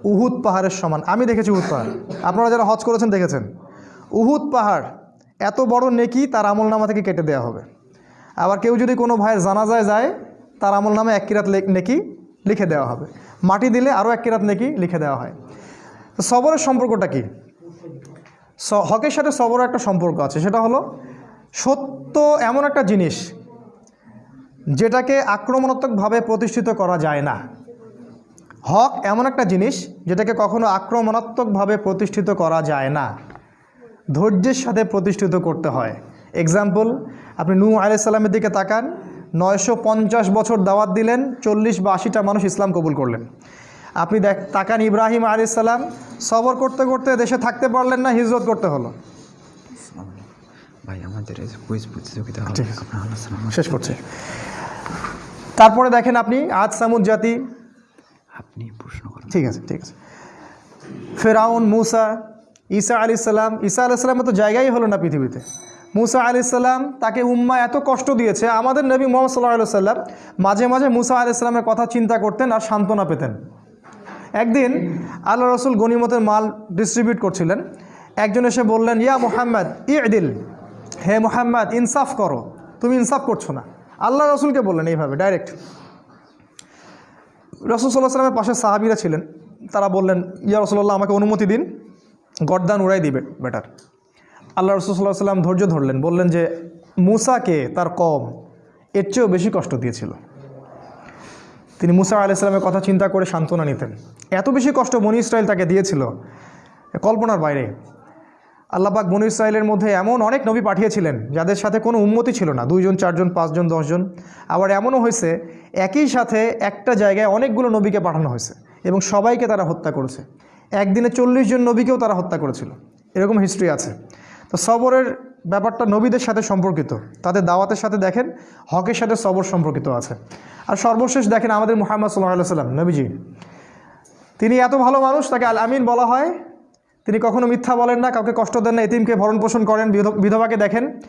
উহুদ পাহাড়ের সমান। আমি দেখেছি উহুদ পাহাড়। আপনারা যারা হজ করেছেন, দেখেছেন। উহুদ পাহাড় এত বড় নেকি তার আমল নামা থেকে কেটে দেওয়া হবে। আবার কেউ যদি কোনো ভাইয়ের জানাজায় যায়, তার আমল নামে এক কিরাত নেকি লিখে দেওয়া হবে। মাটি দিলে আরও এক কিরাত নেকি লিখে দেওয়া হয়। তো সবরের সম্পর্কটা কি? হকের সাথে সবরের একটা সম্পর্ক আছে, সেটা হলো সত্য এমন একটা জিনিস যেটাকে আক্রমণাত্মকভাবে প্রতিষ্ঠিত করা যায় না। হক এমন একটা জিনিস যেটাকে কখনো আক্রমণাত্মকভাবে প্রতিষ্ঠিত করা যায় না। ধৈর্যের সাথে প্রতিষ্ঠিত করতে হয়। এক্সাম্পল আপনি নূ আলাইসাল্লামের দিকে তাকান নয়শো পঞ্চাশ বছর দাওয়াত দিলেন চল্লিশ বা আশিটা মানুষ ইসলাম কবুল করলেন। আপনি দেখ তাকান ইব্রাহিম আলাইসাল্লাম সবর করতে করতে দেশে থাকতে পারলেন না হিজরত করতে হলো। ভাই আমাদের কুইজ প্রতিযোগিতা শেষ করছে। তারপরে দেখেন আপনি আজ সামুদ জাতি। আপনি প্রশ্ন করুন। ঠিক আছে ঠিক আছে। ফেরাউন মুসা ঈসা আলি সাল্লাম ঈসা আলি সাল্লামের তো জায়গাই হলো না পৃথিবীতে। মুসা আলি সাল্লাম তাকে উম্মা এত কষ্ট দিয়েছে, আমাদের নবী মোহাম্মদ সাল্লাহ সাল্লাম মাঝে মাঝে মুসা আলি সাল্লামের কথা চিন্তা করতেন আর সান্ত্বনা পেতেন। একদিন আল্লাহ রসুল গনিমতের মাল ডিস্ট্রিবিউট করছিলেন। একজন এসে বললেন, ইয়া মোহাম্মদ, ইদিল। হে মোহাম্মদ, ইনসাফ করো। তুমি ইনসাফ করছ না। আল্লাহ রসুলকে বললেন এইভাবে ডাইরেক্ট রসুল সাল্লাহ সাল্লামের পাশে সাহাবিরা ছিলেন। তারা বললেন, ইয়া রসুল্লাহ আমাকে অনুমতি দিন। গরদান উড়াই দিবে, বেটার। আল্লাহ রসুল সাল্লাহ সাল্লাম ধৈর্য ধরলেন, বললেন যে মুসাকে তার কম, এর চেয়েও বেশি কষ্ট দিয়েছিল। তিনি মুসা আলাইসালামের কথা চিন্তা করে সান্ত্বনা নিতেন। এত বেশি কষ্ট বনি ইসরায়েল তাকে দিয়েছিল, কল্পনার বাইরে। আল্লাহবাক বনু ইসরায়েলের মধ্যে এমন অনেক নবী পাঠিয়েছিলেন, যাদের সাথে কোনো উন্মতি ছিল না, দুইজন, চারজন, পাঁচজন, দশজন। আবার এমনও হয়েছে, একই সাথে একটা জায়গায় অনেকগুলো নবীকে পাঠানো হয়েছে এবং সবাইকে তারা হত্যা করেছে। একদিনে চল্লিশ জন নবীকেও তারা হত্যা করেছিল। এরকম হিস্ট্রি আছে। তো সবরের ব্যাপারটা নবীদের সাথে সম্পর্কিত। তাদের দাওয়াতের সাথে দেখেন, হকের সাথে সবর সম্পর্কিত আছে। আর সর্বশেষ দেখেন আমাদের মোহাম্মদ সাল্লাহ সাল্লাম নবীজি। তিনি এত ভালো মানুষ, তাকে আল আমিন বলা হয়। তিনি কখনো মিথ্যা বলেন না, কাউকে কষ্ট দেন না, এতিমকে ভরণ পোষণ করেন, বিধ- বিধবাকে দেখেন।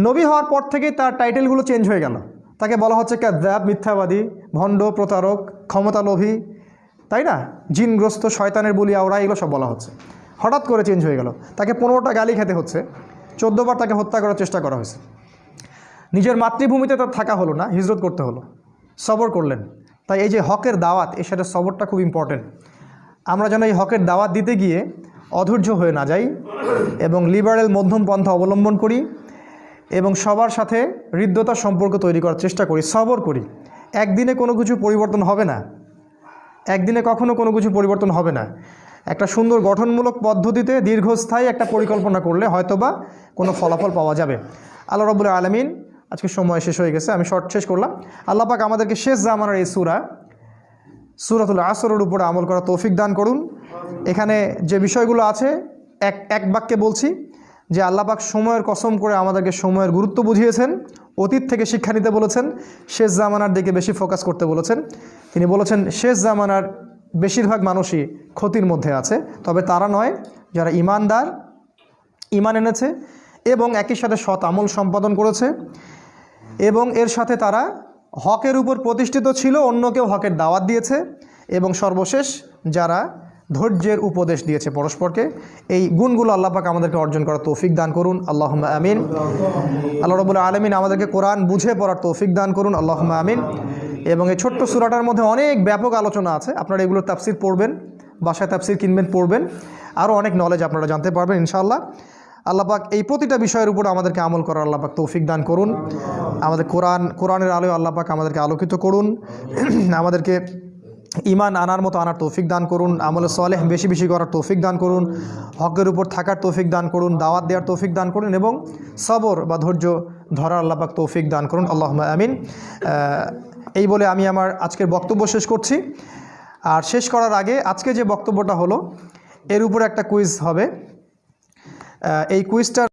নবী হওয়ার পর থেকেই তার টাইটেলগুলো চেঞ্জ হয়ে গেল। তাকে বলা হচ্ছে ক্যাদ্যাব মিথ্যাবাদী, ভণ্ড, প্রতারক, ক্ষমতালোভী, তাই না? জিনগ্রস্ত, শয়তানের বলি আওড়া এগুলো সব বলা হচ্ছে। হঠাৎ করে চেঞ্জ হয়ে গেল। তাকে পনেরোটা গালি খেতে হচ্ছে। চোদ্দোবার তাকে হত্যা করার চেষ্টা করা হয়েছে। নিজের মাতৃভূমিতে তার থাকা হলো না, হিজরত করতে হলো। সবর করলেন। তাই এই যে হকের দাওয়াত, এর সাথে সবরটা খুব ইম্পর্টেন্ট আমরা যেন এই হকের দাওয়াত দিতে গিয়ে অধৈর্য হয়ে না যাই এবং লিবারেল মধ্যম পন্থা অবলম্বন করি এবং সবার সাথে হৃদ্যতার সম্পর্ক তৈরি করার চেষ্টা করি, সবর করি। একদিনে কোনো কিছু পরিবর্তন হবে না। একদিনে কখনো কোনো কিছু পরিবর্তন হবে না। একটা সুন্দর গঠনমূলক পদ্ধতিতে দীর্ঘস্থায়ী একটা পরিকল্পনা করলে হয়তোবা কোনো ফলাফল পাওয়া যাবে। আল্লাহ রবুল আলমিন, আজকে সময় শেষ হয়ে গেছে, আমি শর্ট শেষ করলাম। আল্লাহ পাক আমাদেরকে শেষ জামানার এই সুরা, সুরাতুল আসরের উপরে আমল করা তৌফিক দান করুন। এখানে যে বিষয়গুলো আছে, এক এক বাক্যে বলছি যে আল্লাপাক সময়ের কসম করে আমাদেরকে সময়ের গুরুত্ব বুঝিয়েছেন, অতীত থেকে শিক্ষা নিতে বলেছেন, শেষ জামানার দিকে বেশি ফোকাস করতে বলেছেন। তিনি বলেছেন, শেষ জামানার বেশিরভাগ মানুষই ক্ষতির মধ্যে আছে, তবে তারা নয়, যারা ইমানদার, ইমান এনেছে এবং একই সাথে সৎ আমল সম্পাদন করেছে এবং এর সাথে তারা হকের উপর প্রতিষ্ঠিত ছিল অন্যকেও হকের দাওয়াত দিয়েছে এবং সর্বশেষ যারা ধৈর্যের উপদেশ দিয়েছে পরস্পরকে। এই গুণগুলো আল্লাহ পাক আমাদেরকে অর্জন করার তৌফিক দান করুন। আল্লাহ আমিন। আল্লাহ রবুল্লা আলমিন আমাদেরকে কোরআন বুঝে পড়ার তৌফিক দান করুন। আল্লাহ আমিন। এবং এই ছোট্ট সুরাটার মধ্যে অনেক ব্যাপক আলোচনা আছে। আপনারা এগুলো তাফসির পড়বেন, বাসায় তাফসির কিনবেন, পড়বেন। আরও অনেক নলেজ আপনারা জানতে পারবেন ইনশাআল্লাহ। আল্লাপাক এই প্রতিটা বিষয়ের উপর আমাদেরকে আমল করার আল্লাপাক তৌফিক দান করুন। আমাদের কোরআন, কোরআনের আলোয় আল্লাপাক আমাদেরকে আলোকিত করুন। আমাদেরকে ইমান আনার মতো আনার তৌফিক দান করুন, আমলে সলেহ বেশি বেশি করার তৌফিক দান করুন, হকের উপর থাকার তৌফিক দান করুন, দাওয়াত দেওয়ার তৌফিক দান করুন এবং সবর বা ধৈর্য ধরার আল্লাপাক তৌফিক দান করুন। আল্লাহ আমিন। এই বলে আমি আমার আজকের বক্তব্য শেষ করছি। আর শেষ করার আগে আজকে যে বক্তব্যটা হলো, এর উপর একটা কুইজ হবে। এই কুইজটার